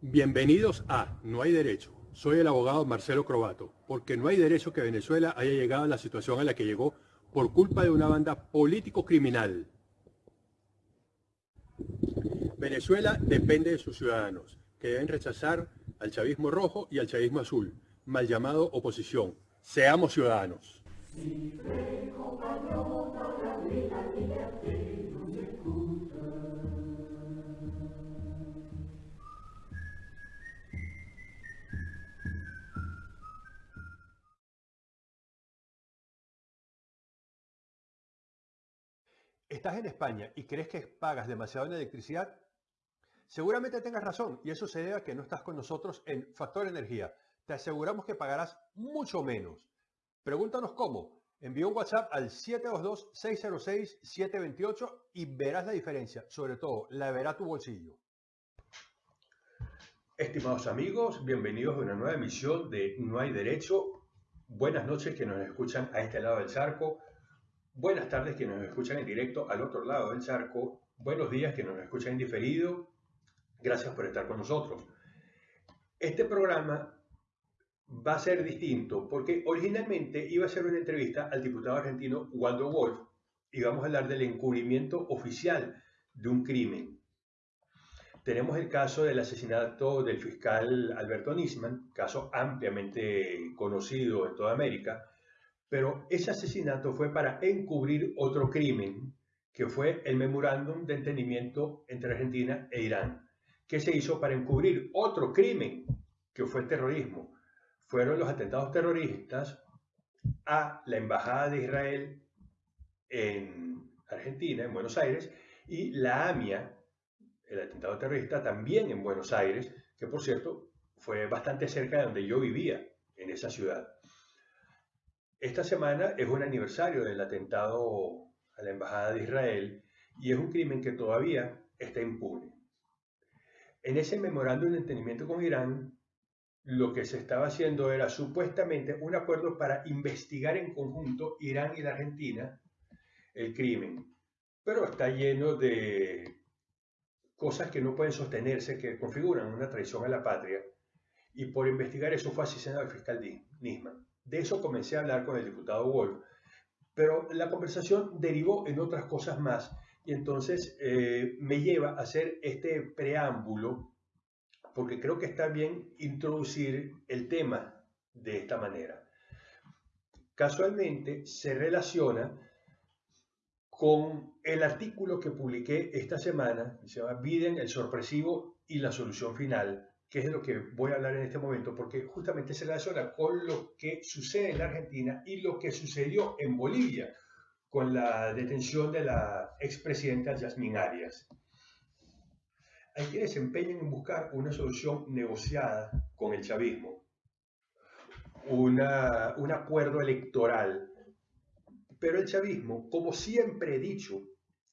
Bienvenidos a No hay derecho. Soy el abogado Marcelo Crobato, porque no hay derecho que Venezuela haya llegado a la situación a la que llegó por culpa de una banda político-criminal. Venezuela depende de sus ciudadanos, que deben rechazar al chavismo rojo y al chavismo azul, mal llamado oposición. Seamos ciudadanos. ¿Estás en España y crees que pagas demasiado en electricidad? Seguramente tengas razón y eso se debe a que no estás con nosotros en Factor Energía. Te aseguramos que pagarás mucho menos. Pregúntanos cómo. Envía un WhatsApp al 722-606-728 y verás la diferencia. Sobre todo, la verá tu bolsillo. Estimados amigos, bienvenidos a una nueva emisión de No hay Derecho. Buenas noches que nos escuchan a este lado del charco. Buenas tardes que nos escuchan en directo al otro lado del charco. Buenos días que nos escuchan en diferido. Gracias por estar con nosotros. Este programa va a ser distinto porque originalmente iba a ser una entrevista al diputado argentino Waldo Wolf y vamos a hablar del encubrimiento oficial de un crimen. Tenemos el caso del asesinato del fiscal Alberto Nisman, caso ampliamente conocido en toda América, pero ese asesinato fue para encubrir otro crimen, que fue el memorándum de entendimiento entre Argentina e Irán, que se hizo para encubrir otro crimen, que fue el terrorismo. Fueron los atentados terroristas a la Embajada de Israel en Argentina, en Buenos Aires, y la AMIA, el atentado terrorista, también en Buenos Aires, que por cierto fue bastante cerca de donde yo vivía, en esa ciudad. Esta semana es un aniversario del atentado a la Embajada de Israel y es un crimen que todavía está impune. En ese memorándum de entendimiento con Irán, lo que se estaba haciendo era supuestamente un acuerdo para investigar en conjunto Irán y la Argentina el crimen, pero está lleno de cosas que no pueden sostenerse, que configuran una traición a la patria, y por investigar eso fue asesinado el fiscal Nisman. De eso comencé a hablar con el diputado Wolf, pero la conversación derivó en otras cosas más. Y entonces eh, me lleva a hacer este preámbulo porque creo que está bien introducir el tema de esta manera. Casualmente se relaciona con el artículo que publiqué esta semana, se llama Biden, el sorpresivo y la solución final, que es de lo que voy a hablar en este momento, porque justamente se relaciona con lo que sucede en la Argentina y lo que sucedió en Bolivia con la detención de la expresidenta Yasmín Arias. Hay quienes se empeñan en buscar una solución negociada con el chavismo, un acuerdo electoral, pero el chavismo, como siempre he dicho,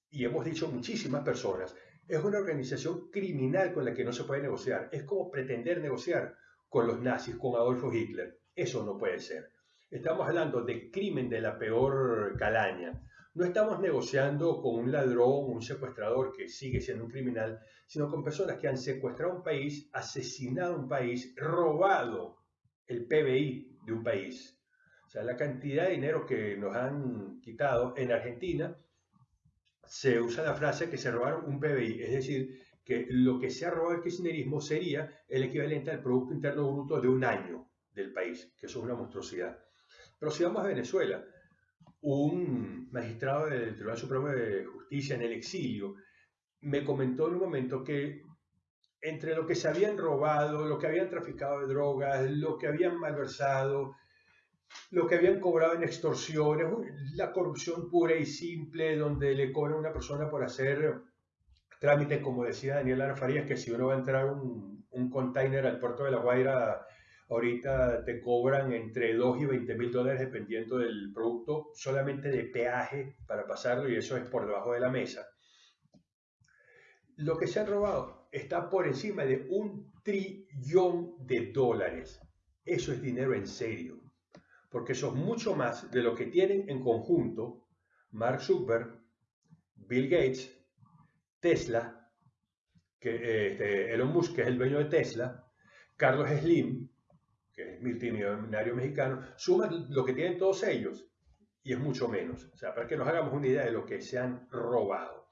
y hemos dicho muchísimas personas, es una organización criminal con la que no se puede negociar. Es como pretender negociar con los nazis, con Adolfo Hitler. Eso no puede ser. Estamos hablando de crimen de la peor calaña. No estamos negociando con un ladrón, un secuestrador que sigue siendo un criminal, sino con personas que han secuestrado un país, asesinado un país, robado el PBI de un país. O sea, la cantidad de dinero que nos han quitado en Argentina se usa la frase que se robaron un PBI, es decir, que lo que se ha robado el kirchnerismo sería el equivalente al Producto Interno Bruto de un año del país, que eso es una monstruosidad. Pero si vamos a Venezuela, un magistrado del Tribunal Supremo de Justicia en el exilio me comentó en un momento que entre lo que se habían robado, lo que habían traficado de drogas, lo que habían malversado, lo que habían cobrado en extorsiones, la corrupción pura y simple, donde le cobran a una persona por hacer trámites, como decía Daniel Lara Farías, que si uno va a entrar un, un container al puerto de La Guaira, ahorita te cobran entre 2 y 20 mil dólares dependiendo del producto, solamente de peaje para pasarlo, y eso es por debajo de la mesa. Lo que se ha robado está por encima de un trillón de dólares. Eso es dinero en serio porque eso es mucho más de lo que tienen en conjunto Mark Zuckerberg, Bill Gates, Tesla, que, este, Elon Musk, que es el dueño de Tesla, Carlos Slim, que es multimillonario mexicano, suma lo que tienen todos ellos y es mucho menos. O sea, para que nos hagamos una idea de lo que se han robado.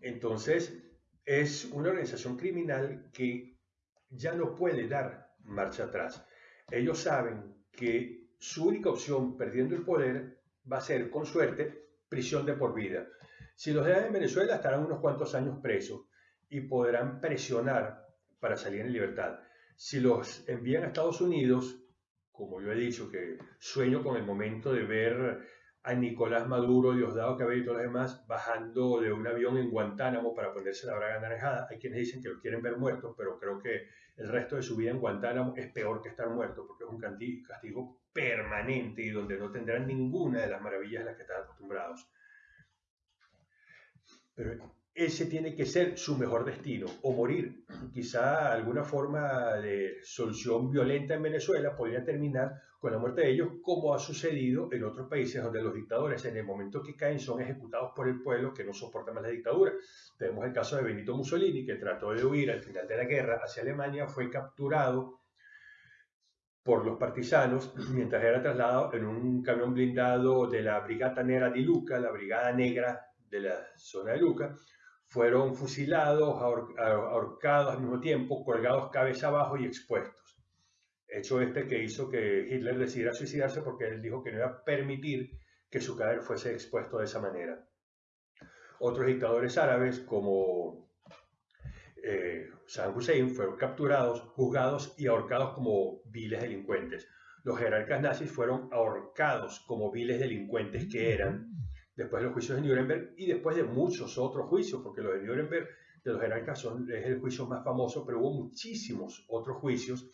Entonces, es una organización criminal que ya no puede dar marcha atrás. Ellos saben que su única opción, perdiendo el poder, va a ser, con suerte, prisión de por vida. Si los dejan en Venezuela, estarán unos cuantos años presos y podrán presionar para salir en libertad. Si los envían a Estados Unidos, como yo he dicho, que sueño con el momento de ver a Nicolás Maduro, Diosdado Cabello y todos los demás bajando de un avión en Guantánamo para ponerse la braga naranjada. Hay quienes dicen que lo quieren ver muerto, pero creo que el resto de su vida en Guantánamo es peor que estar muerto, porque es un castigo permanente y donde no tendrán ninguna de las maravillas a las que están acostumbrados. Pero ese tiene que ser su mejor destino, o morir. Quizá alguna forma de solución violenta en Venezuela podría terminar con la muerte de ellos, como ha sucedido en otros países donde los dictadores en el momento que caen son ejecutados por el pueblo que no soporta más la dictadura. Tenemos el caso de Benito Mussolini, que trató de huir al final de la guerra hacia Alemania, fue capturado por los partisanos mientras era trasladado en un camión blindado de la Brigata Nera di Luca, la Brigada Negra de la zona de Luca, fueron fusilados, ahorcados al mismo tiempo, colgados cabeza abajo y expuestos. Hecho este que hizo que Hitler decidiera suicidarse porque él dijo que no iba a permitir que su cadáver fuese expuesto de esa manera. Otros dictadores árabes como eh, Saddam Hussein fueron capturados, juzgados y ahorcados como viles delincuentes. Los jerarcas nazis fueron ahorcados como viles delincuentes que eran después de los juicios de Nuremberg y después de muchos otros juicios, porque los de Nuremberg de los jerarcas son, es el juicio más famoso, pero hubo muchísimos otros juicios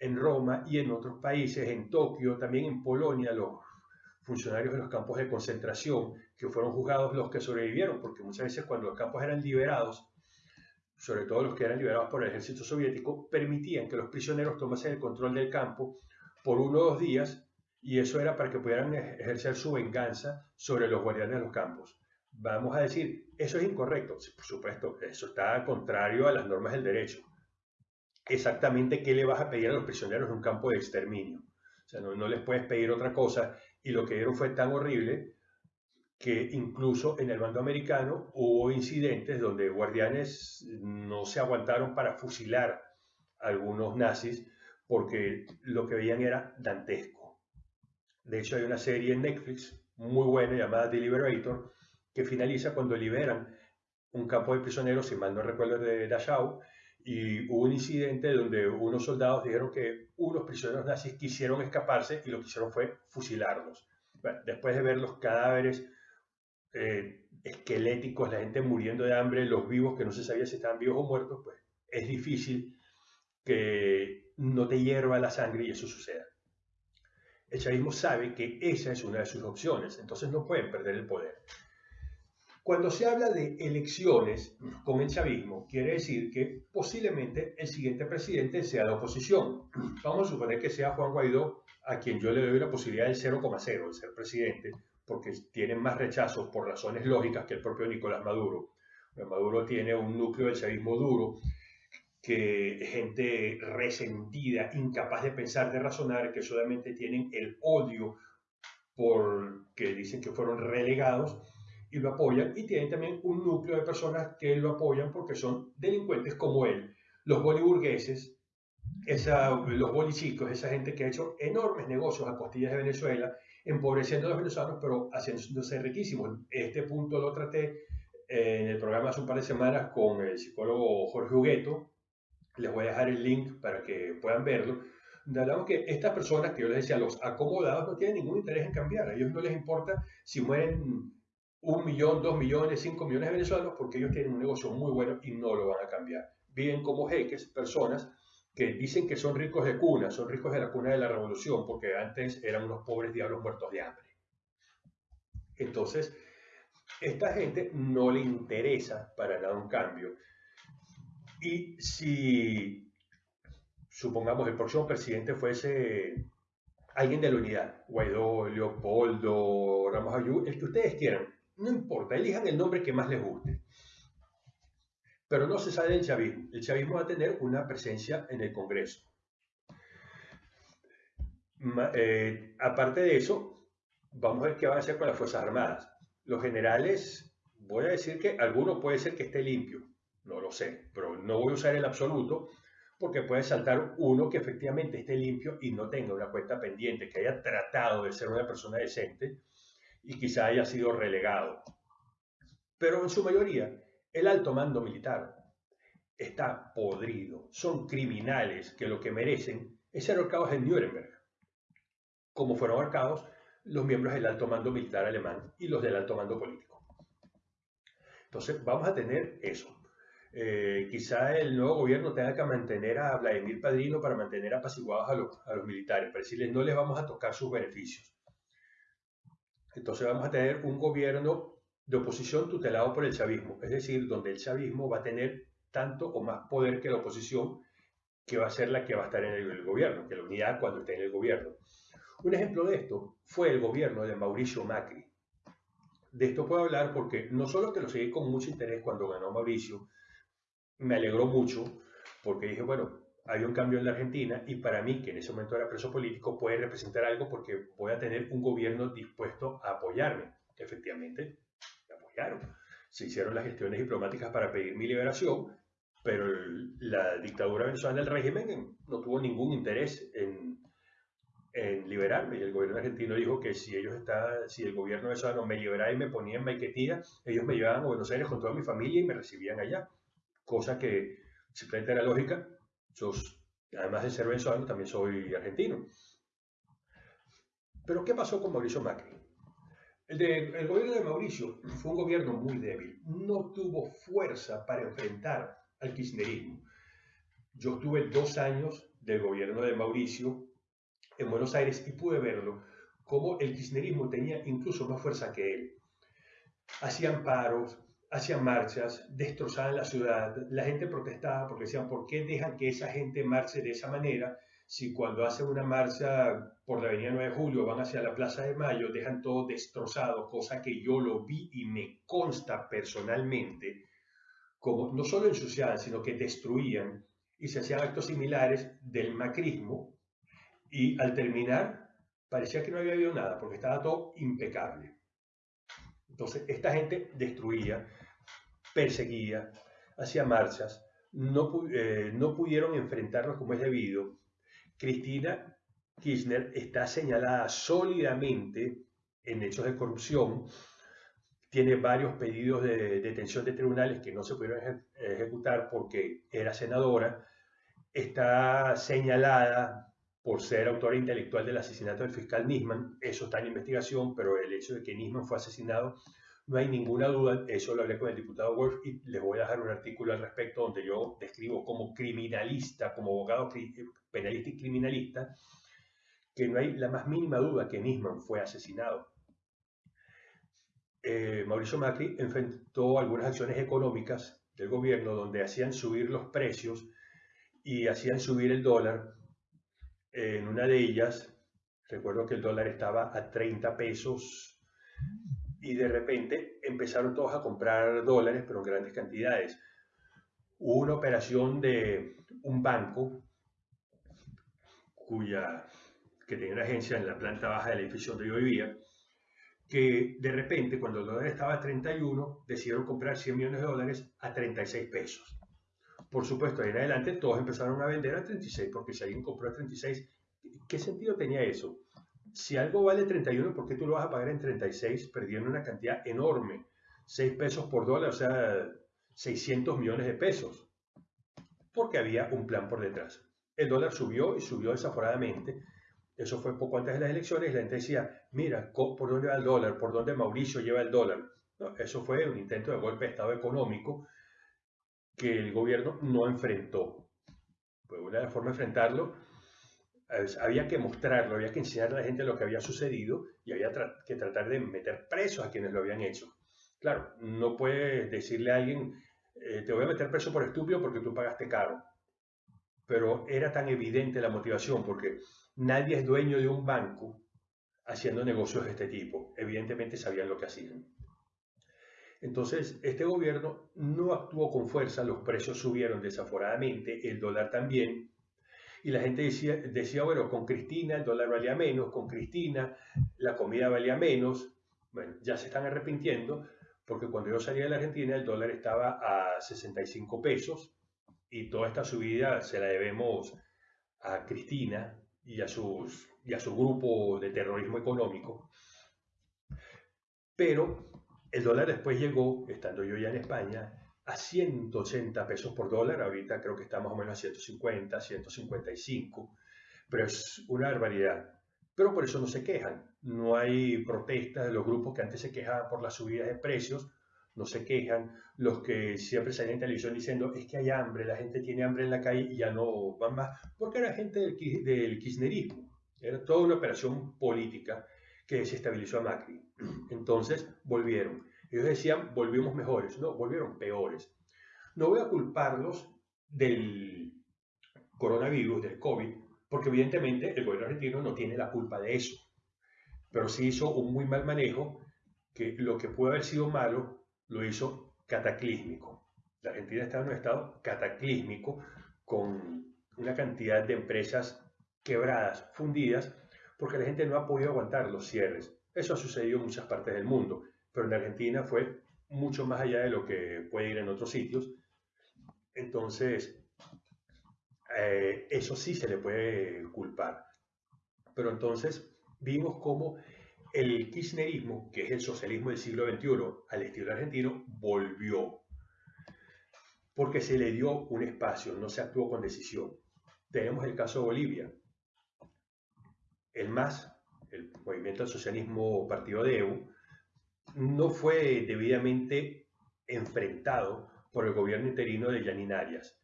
en Roma y en otros países, en Tokio, también en Polonia, los funcionarios de los campos de concentración, que fueron juzgados los que sobrevivieron, porque muchas veces cuando los campos eran liberados, sobre todo los que eran liberados por el ejército soviético, permitían que los prisioneros tomasen el control del campo por uno o dos días y eso era para que pudieran ejercer su venganza sobre los guardianes de los campos. Vamos a decir, eso es incorrecto, por supuesto, eso está contrario a las normas del derecho. Exactamente qué le vas a pedir a los prisioneros en un campo de exterminio. O sea, no, no les puedes pedir otra cosa y lo que dieron fue tan horrible que incluso en el bando americano hubo incidentes donde guardianes no se aguantaron para fusilar a algunos nazis porque lo que veían era dantesco. De hecho, hay una serie en Netflix muy buena llamada The Liberator que finaliza cuando liberan un campo de prisioneros, si mal no recuerdo, de Dachau, y hubo un incidente donde unos soldados dijeron que unos prisioneros nazis quisieron escaparse y lo que hicieron fue fusilarlos. después de ver los cadáveres eh, esqueléticos, la gente muriendo de hambre, los vivos que no se sabía si estaban vivos o muertos, pues es difícil que no te hierva la sangre y eso suceda el chavismo sabe que esa es una de sus opciones, entonces no pueden perder el poder. Cuando se habla de elecciones con el chavismo, quiere decir que posiblemente el siguiente presidente sea la oposición. Vamos a suponer que sea Juan Guaidó, a quien yo le doy la posibilidad del 0,0 de ser presidente, porque tiene más rechazos por razones lógicas que el propio Nicolás Maduro. Maduro tiene un núcleo del chavismo duro que gente resentida, incapaz de pensar, de razonar, que solamente tienen el odio porque dicen que fueron relegados y lo apoyan, y tienen también un núcleo de personas que lo apoyan porque son delincuentes como él, los boliburgueses, esa, los bolichicos, esa gente que ha hecho enormes negocios a costillas de Venezuela, empobreciendo a los venezolanos, pero haciéndose riquísimos. Este punto lo traté en el programa hace un par de semanas con el psicólogo Jorge Hugueto, les voy a dejar el link para que puedan verlo. Hablamos que estas personas que yo les decía, los acomodados, no tienen ningún interés en cambiar. A ellos no les importa si mueren un millón, dos millones, cinco millones de venezolanos, porque ellos tienen un negocio muy bueno y no lo van a cambiar. Viven como jeques, personas que dicen que son ricos de cuna, son ricos de la cuna de la revolución, porque antes eran unos pobres diablos muertos de hambre. Entonces, esta gente no le interesa para nada un cambio. Y si, supongamos, el próximo presidente fuese alguien de la unidad, Guaidó, Leopoldo, Ramos Ayú, el que ustedes quieran, no importa, elijan el nombre que más les guste. Pero no se sale del chavismo. El chavismo va a tener una presencia en el Congreso. Eh, aparte de eso, vamos a ver qué van a hacer con las Fuerzas Armadas. Los generales, voy a decir que alguno puede ser que esté limpio, no lo sé, pero no voy a usar el absoluto porque puede saltar uno que efectivamente esté limpio y no tenga una cuenta pendiente, que haya tratado de ser una persona decente y quizá haya sido relegado. Pero en su mayoría, el alto mando militar está podrido. Son criminales que lo que merecen es ser ahorcados en Nuremberg, como fueron ahorcados los miembros del alto mando militar alemán y los del alto mando político. Entonces, vamos a tener eso. Eh, quizá el nuevo gobierno tenga que mantener a Vladimir Padrino para mantener apaciguados a los, a los militares, para decirles no les vamos a tocar sus beneficios. Entonces vamos a tener un gobierno de oposición tutelado por el chavismo, es decir, donde el chavismo va a tener tanto o más poder que la oposición, que va a ser la que va a estar en el, gobierno, que la unidad cuando esté en el gobierno. Un ejemplo de esto fue el gobierno de Mauricio Macri. De esto puedo hablar porque no solo que lo seguí con mucho interés cuando ganó Mauricio, me alegró mucho porque dije, bueno, hay un cambio en la Argentina y para mí, que en ese momento era preso político, puede representar algo porque voy a tener un gobierno dispuesto a apoyarme. Efectivamente, se hicieron las gestiones diplomáticas para pedir mi liberación, pero la dictadura venezolana, el régimen, no tuvo ningún interés en, en liberarme. Y el gobierno argentino dijo que si ellos está, si el gobierno venezolano me liberaba y me ponía en Maiquetía, ellos me llevaban a Buenos Aires con toda mi familia y me recibían allá. Cosa que simplemente era lógica. Yo, además de ser venezolano, también soy argentino. Pero ¿qué pasó con Mauricio Macri? El, gobierno de Mauricio fue un gobierno muy débil, no tuvo fuerza para enfrentar al kirchnerismo. Yo estuve dos años del gobierno de Mauricio en Buenos Aires y pude verlo, como el kirchnerismo tenía incluso más fuerza que él. Hacían paros, hacían marchas, destrozaban la ciudad, la gente protestaba porque decían, ¿por qué dejan que esa gente marche de esa manera? si cuando hacen una marcha por la avenida 9 de Julio van hacia la Plaza de Mayo, dejan todo destrozado, cosa que yo lo vi y me consta personalmente, como no solo ensuciaban, sino que destruían y se hacían actos similares del macrismo y al terminar parecía que no había habido nada porque estaba todo impecable. Entonces, esta gente destruía, perseguía, hacía marchas, no, eh, no pudieron enfrentarlos como es debido. Cristina Kirchner está señalada sólidamente en hechos de corrupción, tiene varios pedidos de detención de tribunales que no se pudieron ejecutar porque era senadora, está señalada por ser autora intelectual del asesinato del fiscal Nisman, eso está en investigación, pero el hecho de que Nisman fue asesinado no hay ninguna duda, eso lo hablé con el diputado Wolf y les voy a dejar un artículo al respecto donde yo describo como criminalista, como abogado penalista y criminalista, que no hay la más mínima duda que Nisman fue asesinado. Eh, Mauricio Macri enfrentó algunas acciones económicas del gobierno donde hacían subir los precios y hacían subir el dólar. En una de ellas, recuerdo que el dólar estaba a 30 pesos y de repente empezaron todos a comprar dólares, pero en grandes cantidades. Hubo una operación de un banco cuya, que tenía una agencia en la planta baja del edificio donde yo vivía, que de repente, cuando el dólar estaba a 31, decidieron comprar 100 millones de dólares a 36 pesos. Por supuesto, ahí en adelante todos empezaron a vender a 36, porque si alguien compró a 36, ¿qué sentido tenía eso? si algo vale 31, ¿por qué tú lo vas a pagar en 36 perdiendo una cantidad enorme? 6 pesos por dólar, o sea, 600 millones de pesos. Porque había un plan por detrás. El dólar subió y subió desaforadamente. Eso fue poco antes de las elecciones. La gente decía, mira, ¿por dónde va el dólar? ¿Por dónde Mauricio lleva el dólar? eso fue un intento de golpe de Estado económico que el gobierno no enfrentó. Pues una formas de enfrentarlo había que mostrarlo, había que enseñarle a la gente lo que había sucedido y había que tratar de meter presos a quienes lo habían hecho. Claro, no puedes decirle a alguien, eh, te voy a meter preso por estúpido porque tú pagaste caro. Pero era tan evidente la motivación, porque nadie es dueño de un banco haciendo negocios de este tipo. Evidentemente sabían lo que hacían. Entonces, este gobierno no actuó con fuerza, los precios subieron desaforadamente, el dólar también, y la gente decía, decía, bueno, con Cristina el dólar valía menos, con Cristina la comida valía menos. Bueno, ya se están arrepintiendo, porque cuando yo salí de la Argentina el dólar estaba a 65 pesos, y toda esta subida se la debemos a Cristina y a, sus, y a su grupo de terrorismo económico. Pero el dólar después llegó, estando yo ya en España, a 180 pesos por dólar. Ahorita creo que está más o menos a 150, 155. Pero es una barbaridad. Pero por eso no se quejan. No hay protestas de los grupos que antes se quejaban por las subidas de precios. No se quejan. Los que siempre salen en televisión diciendo es que hay hambre, la gente tiene hambre en la calle y ya no van más. Porque era gente del, del kirchnerismo. Era toda una operación política que desestabilizó a Macri. Entonces volvieron. Ellos decían, volvimos mejores. No, volvieron peores. No voy a culparlos del coronavirus, del COVID, porque evidentemente el gobierno argentino no tiene la culpa de eso. Pero sí hizo un muy mal manejo que lo que pudo haber sido malo lo hizo cataclísmico. La Argentina está en un estado cataclísmico con una cantidad de empresas quebradas, fundidas, porque la gente no ha podido aguantar los cierres. Eso ha sucedido en muchas partes del mundo, pero en Argentina fue mucho más allá de lo que puede ir en otros sitios. Entonces, eh, eso sí se le puede culpar. Pero entonces vimos cómo el kirchnerismo, que es el socialismo del siglo XXI al estilo argentino, volvió. Porque se le dio un espacio, no se actuó con decisión. Tenemos el caso de Bolivia, el MAS, el Movimiento del Socialismo Partido de Evo, no fue debidamente enfrentado por el gobierno interino de Yanin Arias.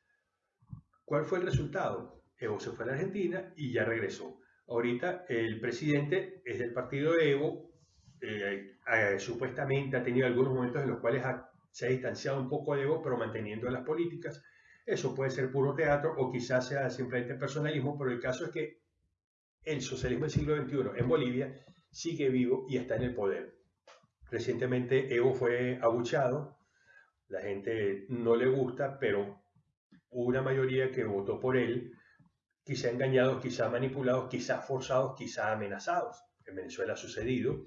¿Cuál fue el resultado? Evo se fue a la Argentina y ya regresó. Ahorita el presidente es del partido de Evo, eh, supuestamente ha tenido algunos momentos en los cuales se ha distanciado un poco de Evo, pero manteniendo las políticas. Eso puede ser puro teatro o quizás sea simplemente personalismo, pero el caso es que el socialismo del siglo XXI en Bolivia sigue vivo y está en el poder. Recientemente Evo fue abuchado, la gente no le gusta, pero una mayoría que votó por él, quizá engañados, quizá manipulados, quizá forzados, quizá amenazados. En Venezuela ha sucedido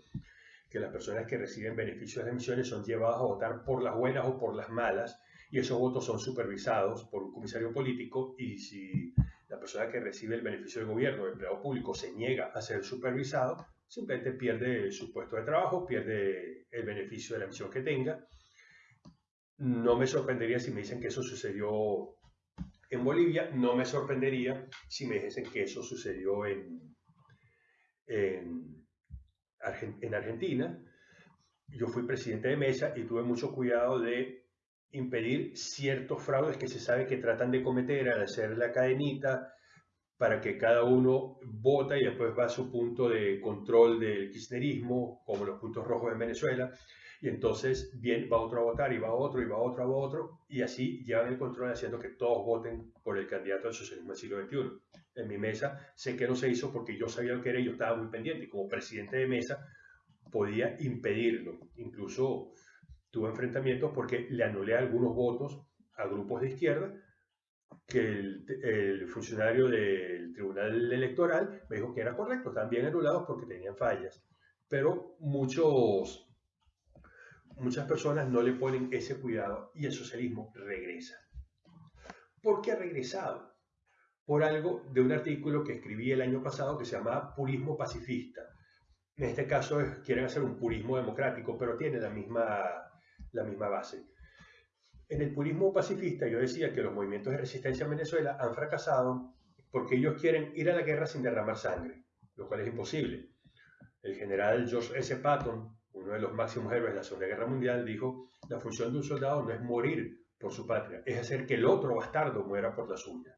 que las personas que reciben beneficios de emisiones son llevadas a votar por las buenas o por las malas, y esos votos son supervisados por un comisario político, y si la persona que recibe el beneficio del gobierno, el empleado público, se niega a ser supervisado, simplemente pierde su puesto de trabajo, pierde el beneficio de la misión que tenga. No me sorprendería si me dicen que eso sucedió en Bolivia, no me sorprendería si me dicen que eso sucedió en, en, en Argentina. Yo fui presidente de mesa y tuve mucho cuidado de impedir ciertos fraudes que se sabe que tratan de cometer al hacer la cadenita para que cada uno vota y después va a su punto de control del kirchnerismo, como los puntos rojos en Venezuela, y entonces bien, va otro a votar y va otro y va otro, va otro, y así llevan el control haciendo que todos voten por el candidato al socialismo del siglo XXI. En mi mesa sé que no se hizo porque yo sabía lo que era y yo estaba muy pendiente, y como presidente de mesa podía impedirlo, incluso tuvo enfrentamientos porque le anulé algunos votos a grupos de izquierda que el, funcionario del Tribunal Electoral me dijo que era correcto, estaban bien anulados porque tenían fallas. Pero muchos, muchas personas no le ponen ese cuidado y el socialismo regresa. ¿Por qué ha regresado? Por algo de un artículo que escribí el año pasado que se llamaba Purismo Pacifista. En este caso quieren hacer un purismo democrático, pero tiene la misma la misma base. En el purismo pacifista yo decía que los movimientos de resistencia en Venezuela han fracasado porque ellos quieren ir a la guerra sin derramar sangre, lo cual es imposible. El general George S. Patton, uno de los máximos héroes de la Segunda Guerra Mundial, dijo, la función de un soldado no es morir por su patria, es hacer que el otro bastardo muera por la suya.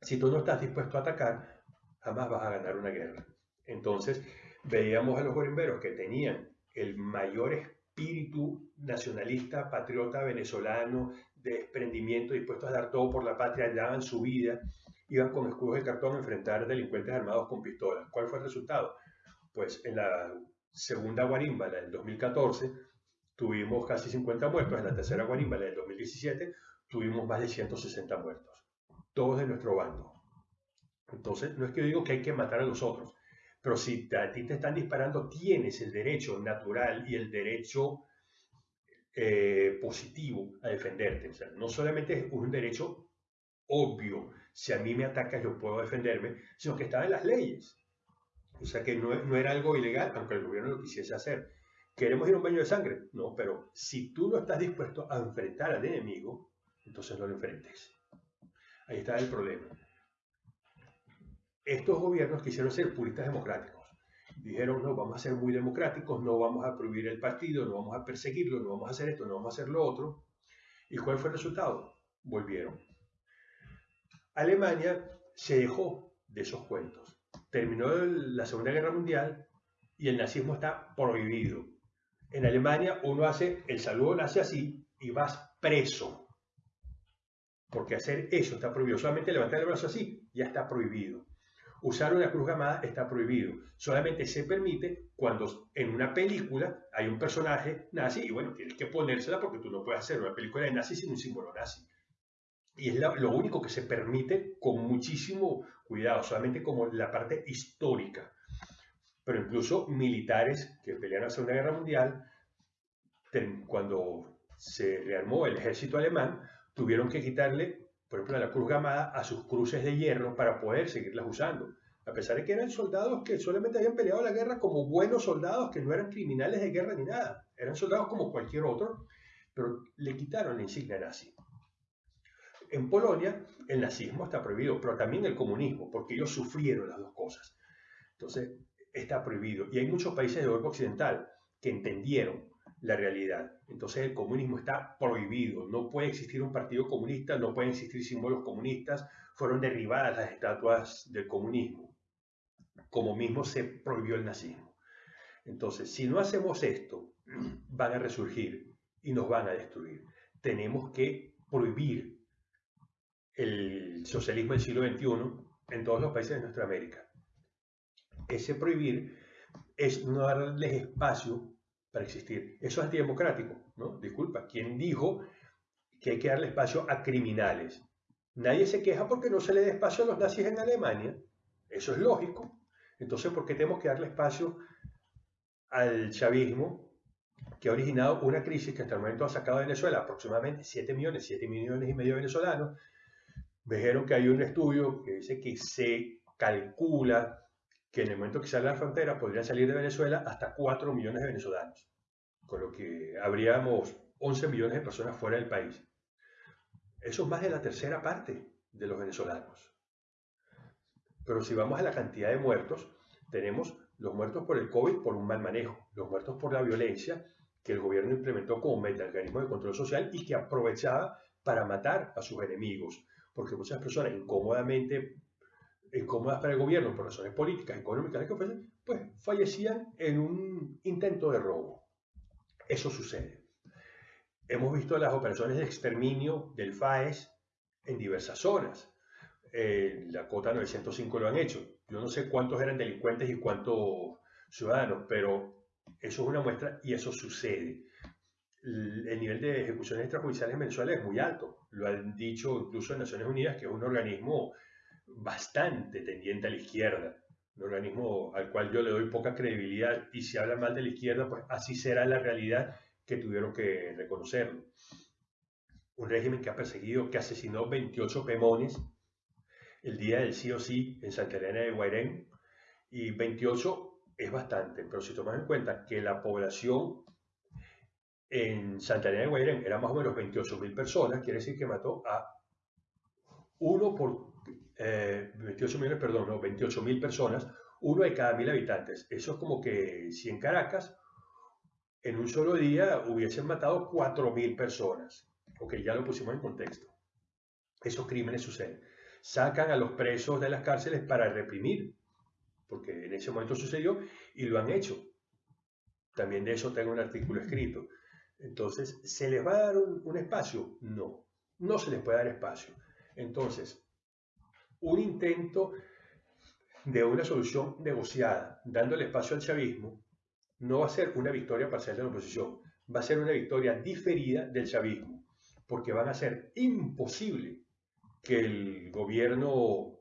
Si tú no estás dispuesto a atacar, jamás vas a ganar una guerra. Entonces, veíamos a los guarimberos que tenían el mayor espíritu nacionalista, patriota venezolano, de desprendimiento, dispuestos a dar todo por la patria, daban su vida, iban con escudos de cartón a enfrentar delincuentes armados con pistolas. ¿Cuál fue el resultado? Pues en la segunda guarimba, la del 2014, tuvimos casi 50 muertos. En la tercera guarimba, la del 2017, tuvimos más de 160 muertos. Todos de nuestro bando. Entonces, no es que yo digo que hay que matar a los otros, pero si a ti te están disparando, tienes el derecho natural y el derecho eh, positivo a defenderte. O sea, no solamente es un derecho obvio, si a mí me atacas yo puedo defenderme, sino que estaba en las leyes. O sea que no, no era algo ilegal, aunque el gobierno lo quisiese hacer. ¿Queremos ir a un baño de sangre? No, pero si tú no estás dispuesto a enfrentar al enemigo, entonces no lo enfrentes. Ahí está el problema. Estos gobiernos quisieron ser puristas democráticos. Dijeron, no, vamos a ser muy democráticos, no vamos a prohibir el partido, no vamos a perseguirlo, no vamos a hacer esto, no vamos a hacer lo otro. ¿Y cuál fue el resultado? Volvieron. Alemania se dejó de esos cuentos. Terminó la Segunda Guerra Mundial y el nazismo está prohibido. En Alemania uno hace el saludo nace así y vas preso. Porque hacer eso está prohibido. Solamente levantar el brazo así ya está prohibido. Usar una cruz gamada está prohibido. Solamente se permite cuando en una película hay un personaje nazi y bueno, tienes que ponérsela porque tú no puedes hacer una película de nazi sin un símbolo nazi. Y es lo único que se permite con muchísimo cuidado, solamente como la parte histórica. Pero incluso militares que pelearon la Segunda Guerra Mundial, cuando se rearmó el ejército alemán, tuvieron que quitarle por ejemplo, la cruz gamada a sus cruces de hierro para poder seguirlas usando. A pesar de que eran soldados que solamente habían peleado la guerra como buenos soldados, que no eran criminales de guerra ni nada. Eran soldados como cualquier otro, pero le quitaron la insignia nazi. En Polonia el nazismo está prohibido, pero también el comunismo, porque ellos sufrieron las dos cosas. Entonces, está prohibido. Y hay muchos países de Europa Occidental que entendieron la realidad. Entonces el comunismo está prohibido, no puede existir un partido comunista, no pueden existir símbolos comunistas, fueron derribadas las estatuas del comunismo, como mismo se prohibió el nazismo. Entonces, si no hacemos esto, van a resurgir y nos van a destruir. Tenemos que prohibir el socialismo del siglo XXI en todos los países de nuestra América. Ese prohibir es no darles espacio para existir. Eso es antidemocrático, ¿no? Disculpa, ¿quién dijo que hay que darle espacio a criminales? Nadie se queja porque no se le dé espacio a los nazis en Alemania. Eso es lógico. Entonces, ¿por qué tenemos que darle espacio al chavismo que ha originado una crisis que hasta el momento ha sacado a Venezuela aproximadamente 7 millones, 7 millones y medio de venezolanos? Dijeron que hay un estudio que dice que se calcula que en el momento que sale la frontera podrían salir de Venezuela hasta 4 millones de venezolanos, con lo que habríamos 11 millones de personas fuera del país. Eso es más de la tercera parte de los venezolanos. Pero si vamos a la cantidad de muertos, tenemos los muertos por el COVID por un mal manejo, los muertos por la violencia que el gobierno implementó como mecanismo de control social y que aprovechaba para matar a sus enemigos, porque muchas personas incómodamente incómodas para el gobierno por razones políticas, económicas, que pues fallecían en un intento de robo. Eso sucede. Hemos visto las operaciones de exterminio del FAES en diversas zonas. Eh, la Cota 905 lo han hecho. Yo no sé cuántos eran delincuentes y cuántos ciudadanos, pero eso es una muestra y eso sucede. El nivel de ejecuciones extrajudiciales en Venezuela es muy alto. Lo han dicho incluso en Naciones Unidas, que es un organismo bastante tendiente a la izquierda, un organismo al cual yo le doy poca credibilidad y si habla mal de la izquierda, pues así será la realidad que tuvieron que reconocerlo. Un régimen que ha perseguido, que asesinó 28 pemones el día del sí o sí en Santa Elena de Guairén y 28 es bastante, pero si tomas en cuenta que la población en Santa Elena de Guairén era más o menos 28 mil personas, quiere decir que mató a uno por 28 eh, millones, perdón, no, 28 mil personas, uno de cada mil habitantes. Eso es como que si en Caracas en un solo día hubiesen matado 4 mil personas. Ok, ya lo pusimos en contexto. Esos crímenes suceden. Sacan a los presos de las cárceles para reprimir, porque en ese momento sucedió y lo han hecho. También de eso tengo un artículo escrito. Entonces, ¿se les va a dar un espacio? No, no se les puede dar espacio. Entonces, un intento de una solución negociada, dándole espacio al chavismo, no va a ser una victoria parcial de la oposición, va a ser una victoria diferida del chavismo, porque van a ser imposible que el gobierno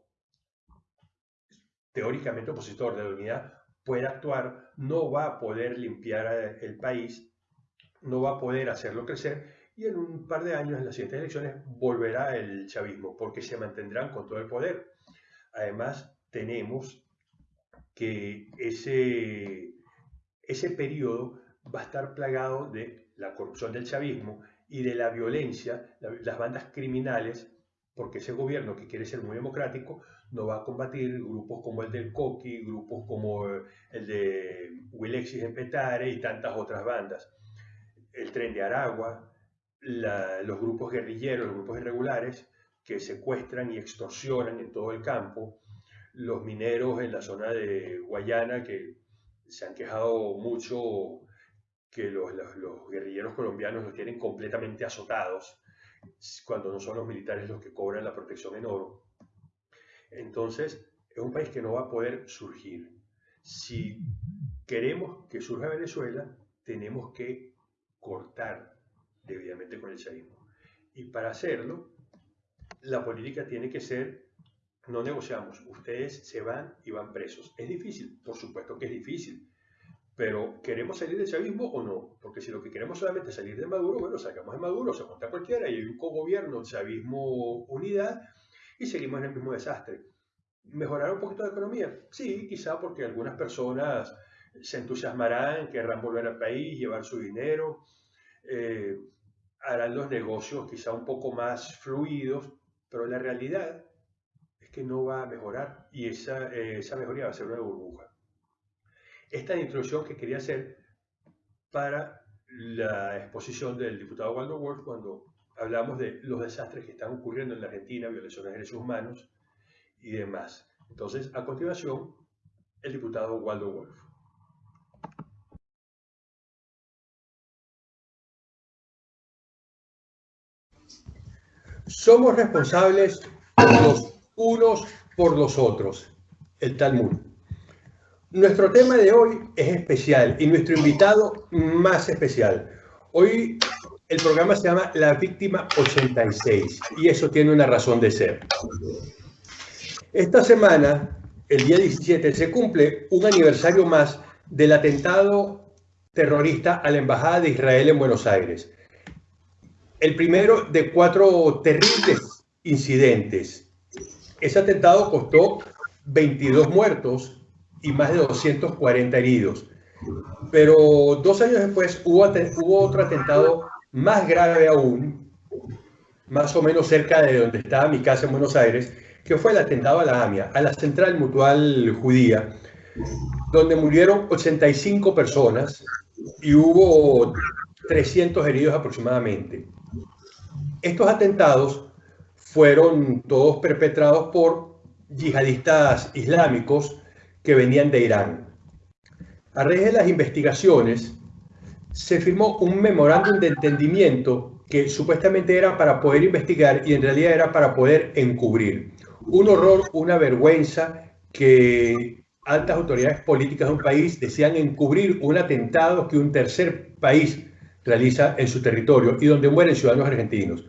teóricamente opositor de la unidad pueda actuar, no va a poder limpiar el país, no va a poder hacerlo crecer y en un par de años, en las siguientes elecciones, volverá el chavismo, porque se mantendrán con todo el poder. Además, tenemos que ese, ese periodo va a estar plagado de la corrupción del chavismo y de la violencia, las bandas criminales, porque ese gobierno que quiere ser muy democrático no va a combatir grupos como el del Coqui, grupos como el de Wilexis en Petare y tantas otras bandas. El tren de Aragua, los grupos guerrilleros, los grupos irregulares que secuestran y extorsionan en todo el campo, los mineros en la zona de Guayana que se han quejado mucho que los, guerrilleros colombianos los tienen completamente azotados cuando no son los militares los que cobran la protección en oro. Entonces, es un país que no va a poder surgir. Si queremos que surja Venezuela, tenemos que cortar debidamente con el chavismo. Y para hacerlo, la política tiene que ser, no negociamos, ustedes se van y van presos. Es difícil, por supuesto que es difícil, pero ¿queremos salir del chavismo o no? Porque si lo que queremos solamente es salir de Maduro, bueno, sacamos de Maduro, se monta cualquiera y hay un cogobierno, chavismo, unidad, y seguimos en el mismo desastre. ¿Mejorar un poquito la economía? Sí, quizá porque algunas personas se entusiasmarán, querrán volver al país, llevar su dinero, eh, harán los negocios quizá un poco más fluidos, pero la realidad es que no va a mejorar y esa, eh, esa mejoría va a ser una burbuja. Esta introducción que quería hacer para la exposición del diputado Waldo Wolf cuando hablamos de los desastres que están ocurriendo en la Argentina, violaciones de derechos humanos y demás. Entonces, a continuación, el diputado Waldo Wolf. Somos responsables los unos por los otros. El Talmud. Nuestro tema de hoy es especial y nuestro invitado más especial. Hoy el programa se llama La Víctima 86 y eso tiene una razón de ser. Esta semana, el día 17, se cumple un aniversario más del atentado terrorista a la Embajada de Israel en Buenos Aires el primero de cuatro terribles incidentes. Ese atentado costó 22 muertos y más de 240 heridos. Pero dos años después hubo, otro atentado más grave aún, más o menos cerca de donde estaba mi casa en Buenos Aires, que fue el atentado a la AMIA, a la Central Mutual Judía, donde murieron 85 personas y hubo 300 heridos aproximadamente. Estos atentados fueron todos perpetrados por yihadistas islámicos que venían de Irán. A raíz de las investigaciones, se firmó un memorándum de entendimiento que supuestamente era para poder investigar y en realidad era para poder encubrir. Un horror, una vergüenza que altas autoridades políticas de un país desean encubrir un atentado que un tercer país realiza en su territorio y donde mueren ciudadanos argentinos.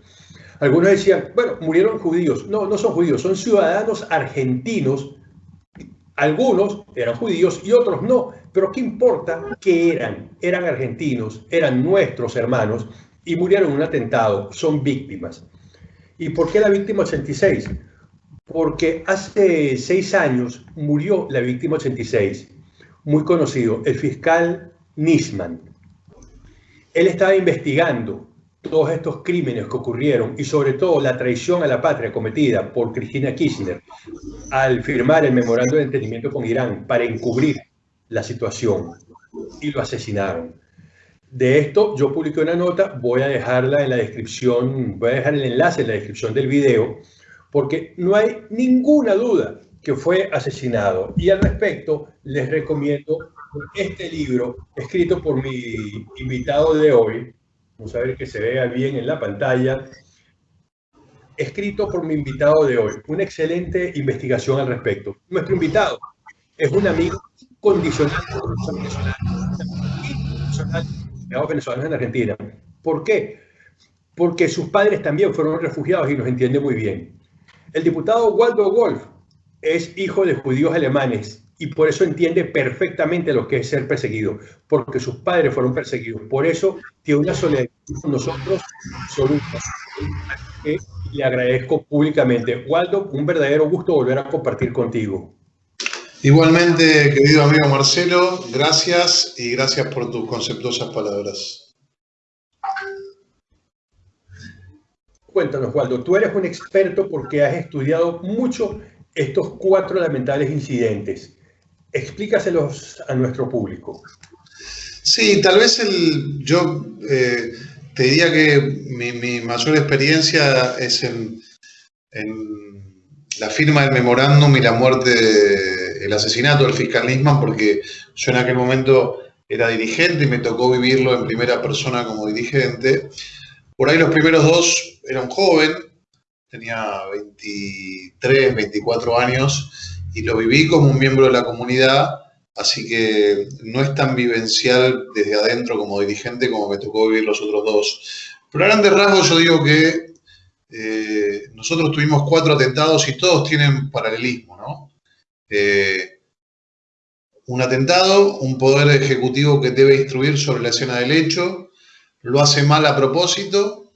Algunos decían, bueno, murieron judíos. No, no son judíos, son ciudadanos argentinos. Algunos eran judíos y otros no. Pero ¿qué importa qué eran? Eran argentinos, eran nuestros hermanos y murieron en un atentado. Son víctimas. ¿Y por qué la víctima 86? Porque hace seis años murió la víctima 86, muy conocido, el fiscal Nisman. Él estaba investigando todos estos crímenes que ocurrieron y sobre todo la traición a la patria cometida por Cristina Kirchner al firmar el memorando de entendimiento con Irán para encubrir la situación y lo asesinaron. De esto yo publiqué una nota, voy a dejarla en la descripción, voy a dejar el enlace en la descripción del video, porque no hay ninguna duda que fue asesinado. Y al respecto les recomiendo este libro escrito por mi invitado de hoy, Vamos a ver que se vea bien en la pantalla. escrito por mi invitado de hoy. Una excelente investigación al respecto. Nuestro invitado es un amigo condicional de venezolanos en Argentina. ¿Por qué? Porque sus padres también fueron refugiados y nos entiende muy bien. El diputado Waldo Wolf es hijo de judíos alemanes y por eso entiende perfectamente lo que es ser perseguido, porque sus padres fueron perseguidos. Por eso tiene una solidaridad con nosotros absoluta. Le agradezco públicamente. Waldo, un verdadero gusto volver a compartir contigo. Igualmente, querido amigo Marcelo, gracias y gracias por tus conceptuosas palabras. Cuéntanos, Waldo, tú eres un experto porque has estudiado mucho estos cuatro lamentables incidentes. Explícaselos a nuestro público. Sí, tal vez el, yo eh, te diría que mi, mayor experiencia es en, la firma del memorándum y la muerte, el asesinato del fiscal Nisman, porque yo en aquel momento era dirigente y me tocó vivirlo en primera persona como dirigente. Por ahí los primeros dos era un joven, tenía 23, 24 años, y lo viví como un miembro de la comunidad, así que no es tan vivencial desde adentro como dirigente como me tocó vivir los otros dos. Pero a grandes rasgos yo digo que eh, nosotros tuvimos cuatro atentados y todos tienen paralelismo, ¿no? Eh, un atentado, un poder ejecutivo que debe instruir sobre la escena del hecho, lo hace mal a propósito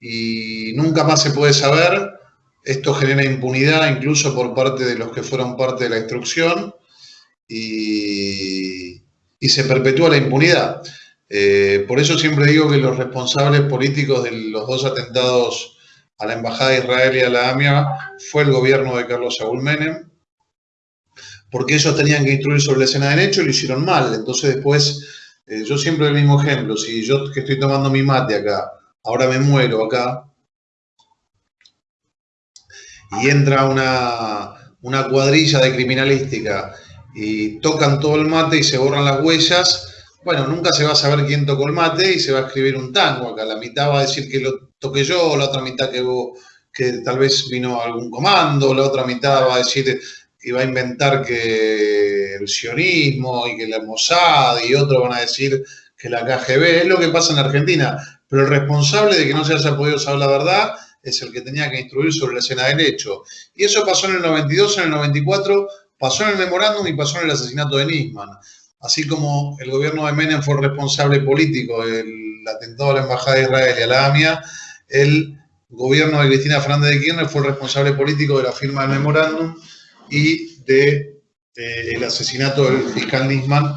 y nunca más se puede saber esto genera impunidad incluso por parte de los que fueron parte de la instrucción y, se perpetúa la impunidad. Eh, por eso siempre digo que los responsables políticos de los dos atentados a la Embajada de Israel y a la AMIA fue el gobierno de Carlos Saúl Menem, porque ellos tenían que instruir sobre la escena de hecho y lo hicieron mal. Entonces después, eh, yo siempre el mismo ejemplo, si yo que estoy tomando mi mate acá, ahora me muero acá, y entra una, cuadrilla de criminalística y tocan todo el mate y se borran las huellas, bueno, nunca se va a saber quién tocó el mate y se va a escribir un tango acá. La mitad va a decir que lo toqué yo, la otra mitad que, que tal vez vino algún comando, la otra mitad va a decir que va a inventar que el sionismo y que la Mossad y otros van a decir que la KGB. Es lo que pasa en Argentina. Pero el responsable de que no se haya podido saber la verdad es el que tenía que instruir sobre la escena del hecho. Y eso pasó en el 92, en el 94, pasó en el memorándum y pasó en el asesinato de Nisman. Así como el gobierno de Menem fue responsable político del atentado a la Embajada de Israel y a la AMIA, el gobierno de Cristina Fernández de Kirchner fue el responsable político de la firma del memorándum y del de, asesinato del fiscal Nisman,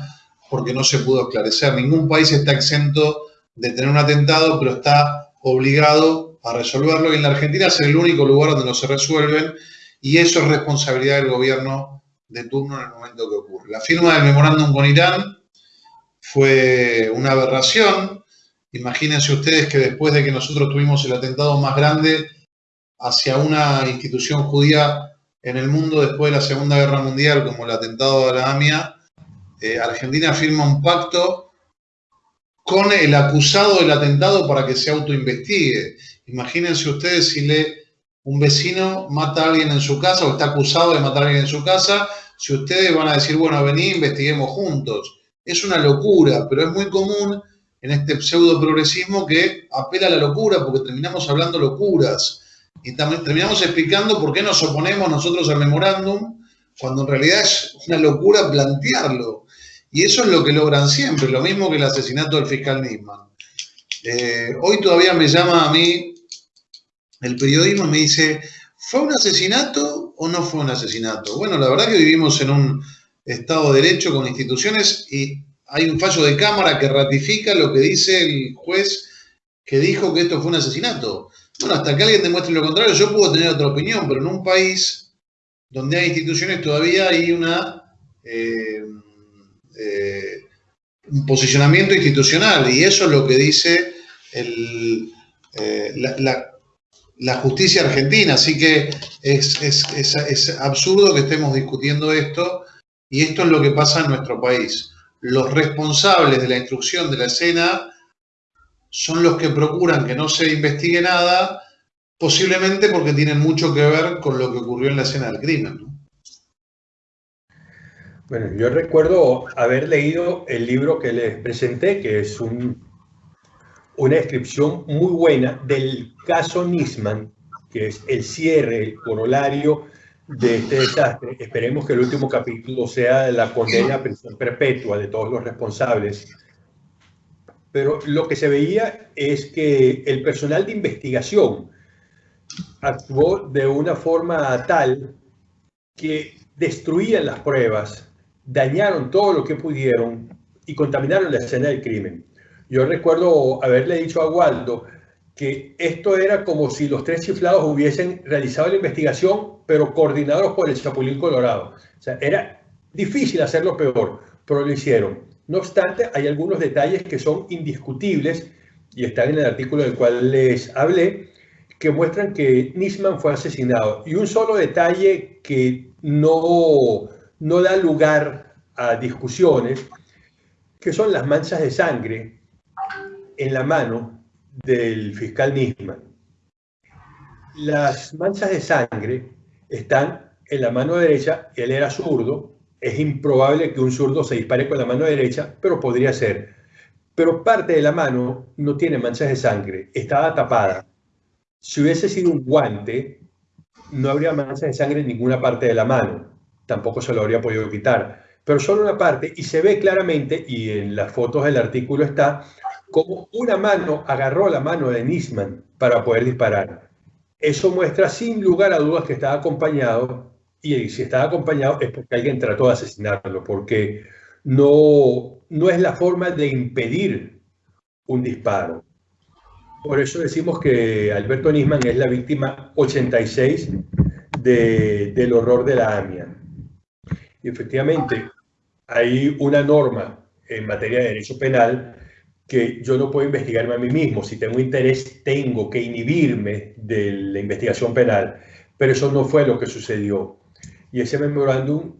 porque no se pudo esclarecer. Ningún país está exento de tener un atentado, pero está obligado a resolverlo y en la Argentina es el único lugar donde no se resuelven y eso es responsabilidad del gobierno de turno en el momento que ocurre. La firma del memorándum con Irán fue una aberración. Imagínense ustedes que después de que nosotros tuvimos el atentado más grande hacia una institución judía en el mundo después de la Segunda Guerra Mundial, como el atentado a la AMIA, eh, Argentina firma un pacto con el acusado del atentado para que se autoinvestigue. Imagínense ustedes si le, un vecino mata a alguien en su casa o está acusado de matar a alguien en su casa, si ustedes van a decir, bueno, vení, investiguemos juntos. Es una locura, pero es muy común en este pseudo progresismo que apela a la locura porque terminamos hablando locuras y también terminamos explicando por qué nos oponemos nosotros al memorándum cuando en realidad es una locura plantearlo. Y eso es lo que logran siempre, lo mismo que el asesinato del fiscal Nisman. Eh, hoy todavía me llama a mí el periodismo me dice, ¿fue un asesinato o no fue un asesinato? Bueno, la verdad que vivimos en un Estado de Derecho con instituciones y hay un fallo de Cámara que ratifica lo que dice el juez que dijo que esto fue un asesinato. Bueno, hasta que alguien demuestre lo contrario, yo puedo tener otra opinión, pero en un país donde hay instituciones todavía hay una, eh, eh, un posicionamiento institucional y eso es lo que dice el, eh, la, justicia argentina. Así que es, absurdo que estemos discutiendo esto y esto es lo que pasa en nuestro país. Los responsables de la instrucción de la escena son los que procuran que no se investigue nada posiblemente porque tienen mucho que ver con lo que ocurrió en la escena del crimen. Bueno, yo recuerdo haber leído el libro que les presenté, que es un, una descripción muy buena del caso Nisman, que es el cierre, el corolario de este desastre. Esperemos que el último capítulo sea la condena a prisión perpetua de todos los responsables. Pero lo que se veía es que el personal de investigación actuó de una forma tal que destruían las pruebas, dañaron todo lo que pudieron y contaminaron la escena del crimen. Yo recuerdo haberle dicho a Waldo que esto era como si los tres chiflados hubiesen realizado la investigación, pero coordinados por el Chapulín Colorado. O sea, era difícil hacerlo peor, pero lo hicieron. No obstante, hay algunos detalles que son indiscutibles y están en el artículo del cual les hablé, que muestran que Nisman fue asesinado. Y un solo detalle que no, no da lugar a discusiones, que son las manchas de sangre en la mano del fiscal Nisman. Las manchas de sangre están en la mano derecha, él era zurdo, es improbable que un zurdo se dispare con la mano derecha, pero podría ser. Pero parte de la mano no tiene manchas de sangre, estaba tapada. Si hubiese sido un guante, no habría manchas de sangre en ninguna parte de la mano. Tampoco se lo habría podido quitar. Pero solo una parte, y se ve claramente, y en las fotos del artículo está, como una mano agarró la mano de Nisman para poder disparar. Eso muestra sin lugar a dudas que estaba acompañado, y si estaba acompañado es porque alguien trató de asesinarlo, porque no, no es la forma de impedir un disparo. Por eso decimos que Alberto Nisman es la víctima 86 del horror de la AMIA. Y efectivamente, hay una norma en materia de derecho penal que yo no puedo investigarme a mí mismo. Si tengo interés, tengo que inhibirme de la investigación penal. Pero eso no fue lo que sucedió. Y ese memorándum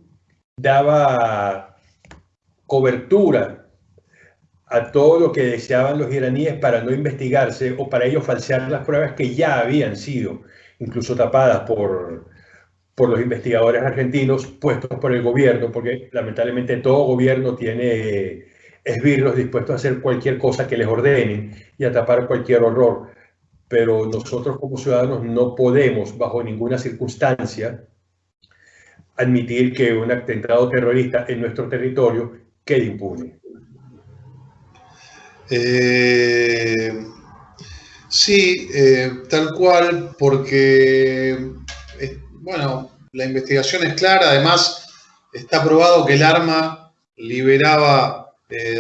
daba cobertura a todo lo que deseaban los iraníes para no investigarse o para ellos falsear las pruebas que ya habían sido incluso tapadas por, por los investigadores argentinos puestos por el gobierno, porque lamentablemente todo gobierno tiene esbirros dispuestos a hacer cualquier cosa que les ordenen y a tapar cualquier horror. Pero nosotros como ciudadanos no podemos, bajo ninguna circunstancia, admitir que un atentado terrorista en nuestro territorio quede impune. Eh, sí, eh, tal cual, porque, eh, bueno, la investigación es clara, además está probado que el arma liberaba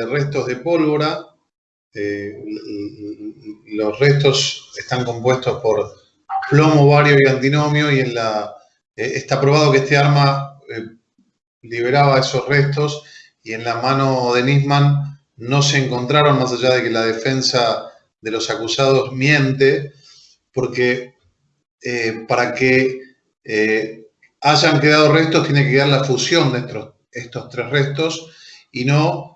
restos de pólvora, los restos están compuestos por plomo, bario y antinomio y la, está probado que este arma liberaba esos restos y en la mano de Nisman no se encontraron, más allá de que la defensa de los acusados miente, porque eh, para que eh, hayan quedado restos tiene que quedar la fusión de estos tres restos y no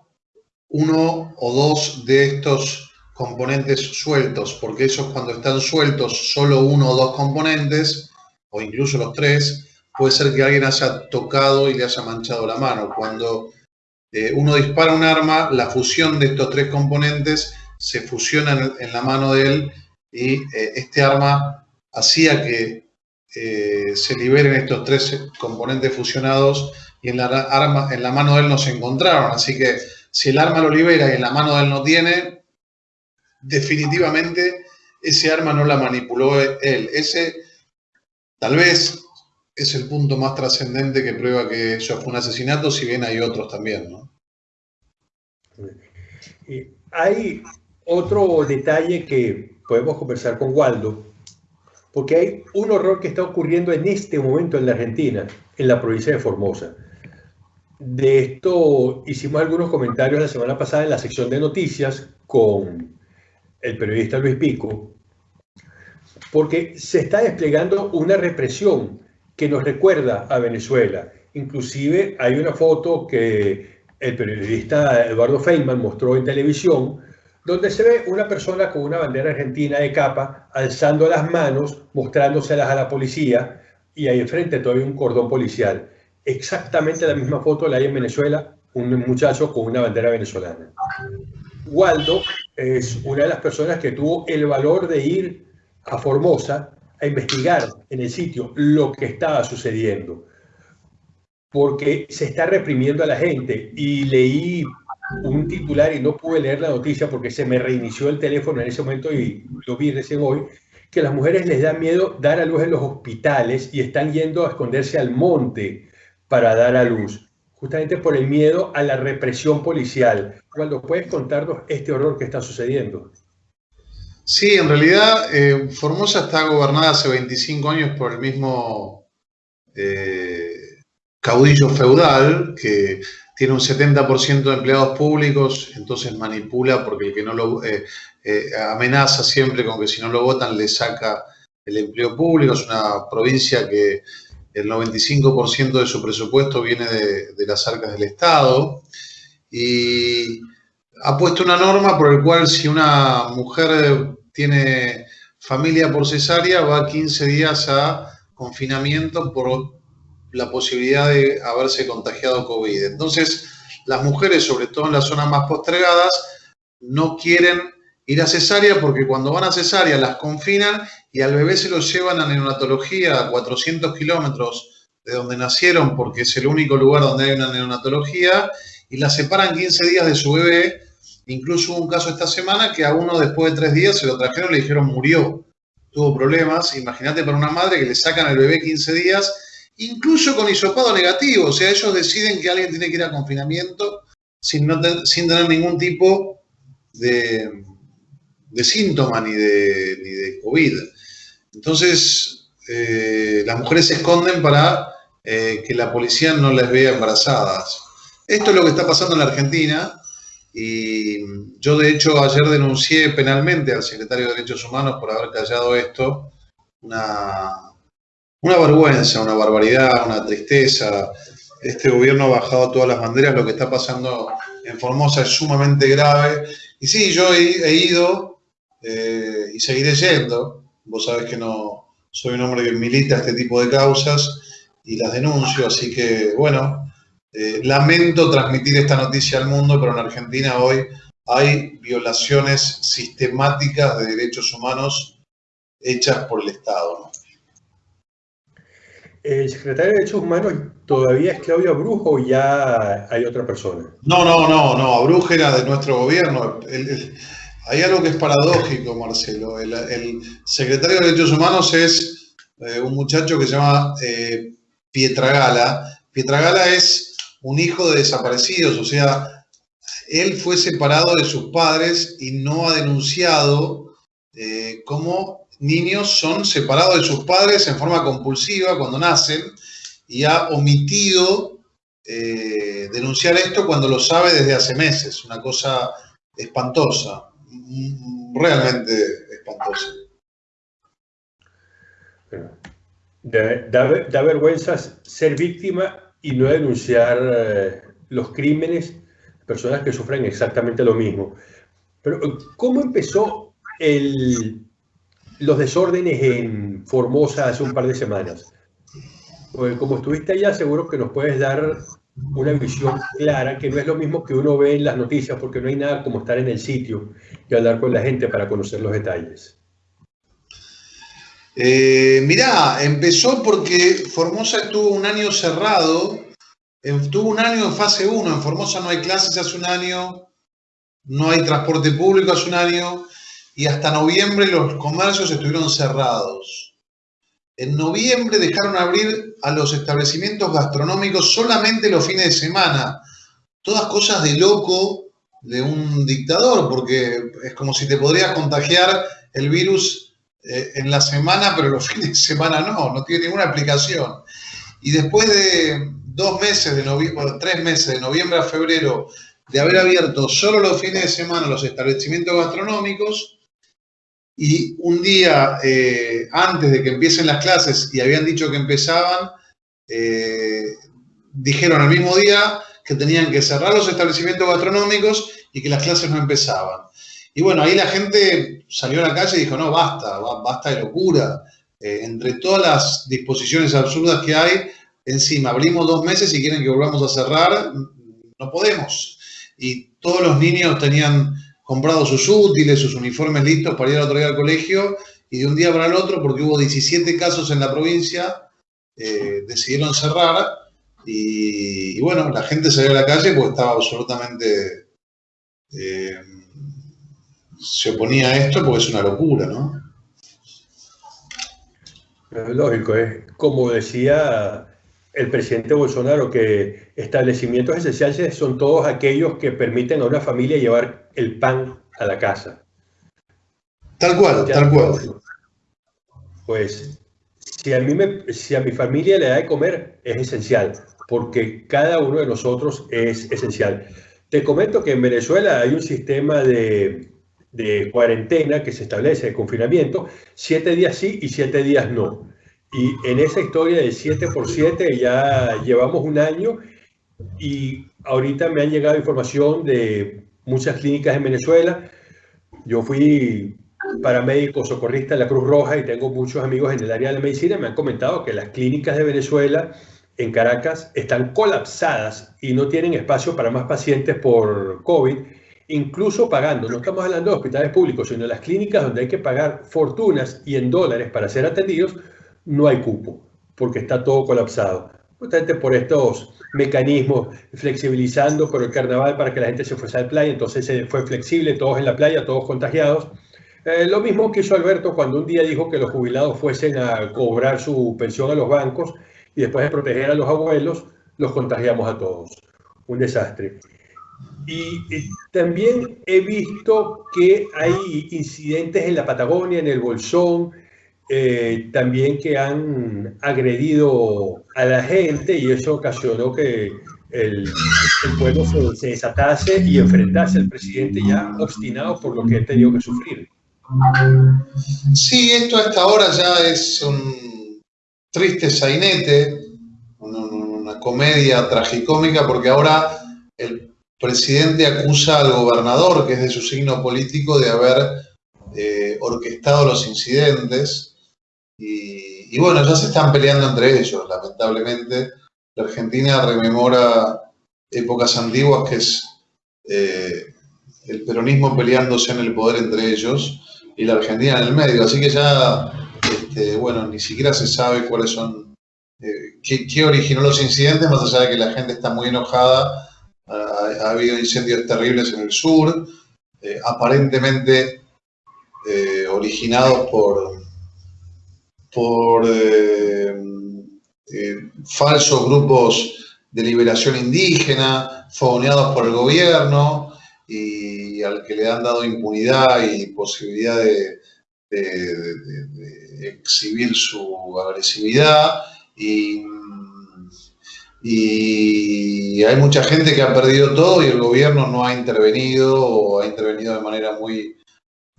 uno o dos de estos componentes sueltos, porque esos cuando están sueltos solo uno o dos componentes, o incluso los tres, puede ser que alguien haya tocado y le haya manchado la mano. Cuando eh, uno dispara un arma, la fusión de estos tres componentes se fusiona en, la mano de él y eh, este arma hacía que eh, se liberen estos tres componentes fusionados y en la, arma, en la mano de él no se encontraron. Así que si el arma lo libera y en la mano de él no tiene, definitivamente ese arma no la manipuló él. Ese tal vez es el punto más trascendente que prueba que eso fue un asesinato, si bien hay otros también. Hay otro detalle que podemos conversar con Waldo, porque hay un horror que está ocurriendo en este momento en la Argentina, en la provincia de Formosa. De esto hicimos algunos comentarios la semana pasada en la sección de noticias con el periodista Luis Pico, porque se está desplegando una represión que nos recuerda a Venezuela. Inclusive hay una foto que el periodista Eduardo Feynman mostró en televisión donde se ve una persona con una bandera argentina de capa alzando las manos, mostrándoselas a la policía y ahí enfrente todavía un cordón policial. Exactamente la misma foto la hay en Venezuela, un muchacho con una bandera venezolana. Waldo es una de las personas que tuvo el valor de ir a Formosa a investigar en el sitio lo que estaba sucediendo, porque se está reprimiendo a la gente y leí un titular y no pude leer la noticia porque se me reinició el teléfono en ese momento y lo vi recién hoy, que las mujeres les da miedo dar a luz en los hospitales y están yendo a esconderse al monte para dar a luz, justamente por el miedo a la represión policial. Cuando puedes contarnos este horror que está sucediendo. Sí, en realidad eh, Formosa está gobernada hace 25 años por el mismo eh, caudillo feudal que tiene un 70% de empleados públicos, entonces manipula porque el que no lo eh, amenaza siempre con que si no lo votan le saca el empleo público. Es una provincia que el 95% de su presupuesto viene de, las arcas del Estado y ha puesto una norma por el cual si una mujer tiene familia por cesárea va 15 días a confinamiento por la posibilidad de haberse contagiado COVID. Entonces, las mujeres, sobre todo en las zonas más postergadas, no quieren ir a cesárea porque cuando van a cesárea las confinan y al bebé se lo llevan a neonatología a 400 kilómetros de donde nacieron porque es el único lugar donde hay una neonatología y la separan 15 días de su bebé. Incluso hubo un caso esta semana que a uno después de tres días se lo trajeron y le dijeron murió, tuvo problemas. Imagínate para una madre que le sacan al bebé 15 días incluso con hisopado negativo. O sea, ellos deciden que alguien tiene que ir a confinamiento sin, sin tener ningún tipo de, de síntoma ni de, ni de COVID. Entonces, eh, las mujeres se esconden para eh, que la policía no les vea embarazadas. Esto es lo que está pasando en la Argentina y yo de hecho ayer denuncié penalmente al secretario de Derechos Humanos por haber callado esto, una, una vergüenza, una barbaridad, una tristeza. Este gobierno ha bajado todas las banderas, lo que está pasando en Formosa es sumamente grave. Y sí, yo he, ido eh, y seguiré yendo. Vos sabés que no soy un hombre que milita este tipo de causas y las denuncio, así que bueno, eh, lamento transmitir esta noticia al mundo, pero en Argentina hoy hay violaciones sistemáticas de derechos humanos hechas por el Estado. ¿El secretario de Derechos Humanos todavía es Claudia Brujo o ya hay otra persona? No, no, no, no. Brujo era de nuestro gobierno. Hay algo que es paradójico, Marcelo. El, secretario de Derechos Humanos es eh, un muchacho que se llama eh, Pietragala. Pietragala es un hijo de desaparecidos, o sea, él fue separado de sus padres y no ha denunciado eh, cómo niños son separados de sus padres en forma compulsiva cuando nacen y ha omitido eh, denunciar esto cuando lo sabe desde hace meses. Una cosa espantosa, realmente espantosa. Da, vergüenza ser víctima y no denunciar eh, los crímenes de personas que sufren exactamente lo mismo. Pero, ¿cómo empezó los desórdenes en Formosa hace un par de semanas. Pues como estuviste allá, seguro que nos puedes dar una visión clara, que no es lo mismo que uno ve en las noticias, porque no hay nada como estar en el sitio y hablar con la gente para conocer los detalles. Eh, mirá, empezó porque Formosa estuvo un año cerrado, estuvo un año en fase 1, en Formosa no hay clases hace un año, no hay transporte público hace un año, y hasta noviembre los comercios estuvieron cerrados. En noviembre dejaron abrir a los establecimientos gastronómicos solamente los fines de semana. Todas cosas de loco de un dictador, porque es como si te podrías contagiar el virus eh, en la semana, pero los fines de semana no, no tiene ninguna aplicación. Y después de dos meses, de noviembre, tres meses, de noviembre a febrero, de haber abierto solo los fines de semana los establecimientos gastronómicos, y un día eh, antes de que empiecen las clases y habían dicho que empezaban, eh, dijeron al mismo día que tenían que cerrar los establecimientos gastronómicos y que las clases no empezaban. Y bueno, ahí la gente salió a la calle y dijo, no, basta, basta de locura. Eh, entre todas las disposiciones absurdas que hay, encima abrimos dos meses y quieren que volvamos a cerrar, no podemos. Y todos los niños tenían comprado sus útiles, sus uniformes listos para ir al otro día al colegio y de un día para el otro, porque hubo 17 casos en la provincia, eh, decidieron cerrar y, bueno, la gente salió a la calle porque estaba absolutamente... Eh, se oponía a esto porque es una locura, ¿no? Lógico, es como decía el presidente Bolsonaro, que establecimientos esenciales son todos aquellos que permiten a una familia llevar el pan a la casa. Tal cual, tal cual. Pues si a, mí me, si a mi familia le da de comer, es esencial, porque cada uno de nosotros es esencial. Te comento que en Venezuela hay un sistema de, de cuarentena que se establece, de confinamiento, siete días sí y siete días no. Y en esa historia de 7 por 7 ya llevamos un año y ahorita me han llegado información de muchas clínicas en Venezuela. Yo fui paramédico socorrista de la Cruz Roja y tengo muchos amigos en el área de la medicina. Me han comentado que las clínicas de Venezuela en Caracas están colapsadas y no tienen espacio para más pacientes por COVID, incluso pagando. No estamos hablando de hospitales públicos, sino de las clínicas donde hay que pagar fortunas y en dólares para ser atendidos no hay cupo, porque está todo colapsado. Justamente por estos mecanismos, flexibilizando por el carnaval para que la gente se fuese a la playa, entonces se fue flexible, todos en la playa, todos contagiados. Eh, lo mismo que hizo Alberto cuando un día dijo que los jubilados fuesen a cobrar su pensión a los bancos y después de proteger a los abuelos, los contagiamos a todos. Un desastre. Y, y, también he visto que hay incidentes en la Patagonia, en el Bolsón, eh, también que han agredido a la gente y eso ocasionó que el, pueblo se, desatase y enfrentase al presidente ya obstinado por lo que ha tenido que sufrir. Sí, esto hasta ahora ya es un triste sainete, una, una comedia tragicómica, porque ahora el presidente acusa al gobernador, que es de su signo político, de haber eh, orquestado los incidentes y, bueno, ya se están peleando entre ellos, lamentablemente. La Argentina rememora épocas antiguas que es eh, el peronismo peleándose en el poder entre ellos y la Argentina en el medio. Así que ya, este, bueno, ni siquiera se sabe cuáles son, eh, qué, originó los incidentes, más allá de que la gente está muy enojada. Ha, habido incendios terribles en el sur, eh, aparentemente originados por por eh, eh, falsos grupos de liberación indígena, fogoneados por el gobierno y al que le han dado impunidad y posibilidad de, exhibir su agresividad. Y, hay mucha gente que ha perdido todo y el gobierno no ha intervenido o ha intervenido de manera muy,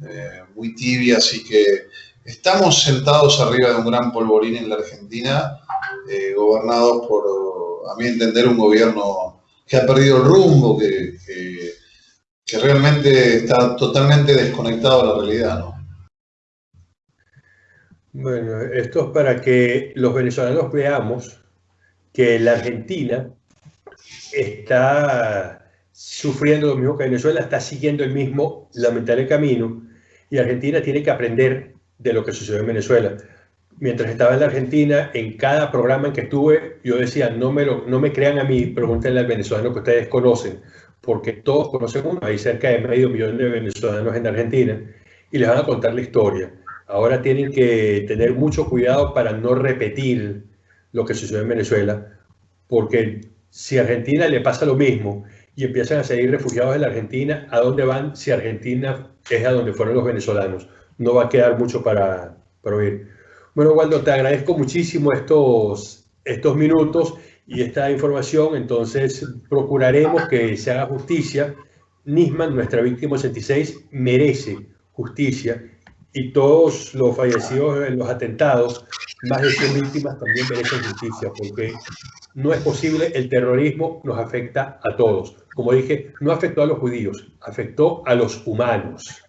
eh, muy tibia, así que Estamos sentados arriba de un gran polvorín en la Argentina, eh, gobernados por, a mi entender, un gobierno que ha perdido el rumbo, que, que, realmente está totalmente desconectado de la realidad. ¿no? Bueno, esto es para que los venezolanos veamos que la Argentina está sufriendo lo mismo que Venezuela, está siguiendo el mismo lamentable camino y Argentina tiene que aprender de lo que sucedió en Venezuela. Mientras estaba en la Argentina, en cada programa en que estuve, yo decía, no me, no me crean a mí, pregúntenle al venezolano que ustedes conocen, porque todos conocen uno, hay cerca de medio millón de venezolanos en Argentina, y les van a contar la historia. Ahora tienen que tener mucho cuidado para no repetir lo que sucedió en Venezuela, porque si a Argentina le pasa lo mismo y empiezan a seguir refugiados en la Argentina, ¿a dónde van si Argentina es a donde fueron los venezolanos? No va a quedar mucho para, para oír. Bueno, Waldo, te agradezco muchísimo estos, estos minutos y esta información, entonces procuraremos que se haga justicia. Nisman, nuestra víctima 86, merece justicia y todos los fallecidos en los atentados, más de 100 víctimas, también merecen justicia, porque no es posible, el terrorismo nos afecta a todos. Como dije, no afectó a los judíos, afectó a los humanos.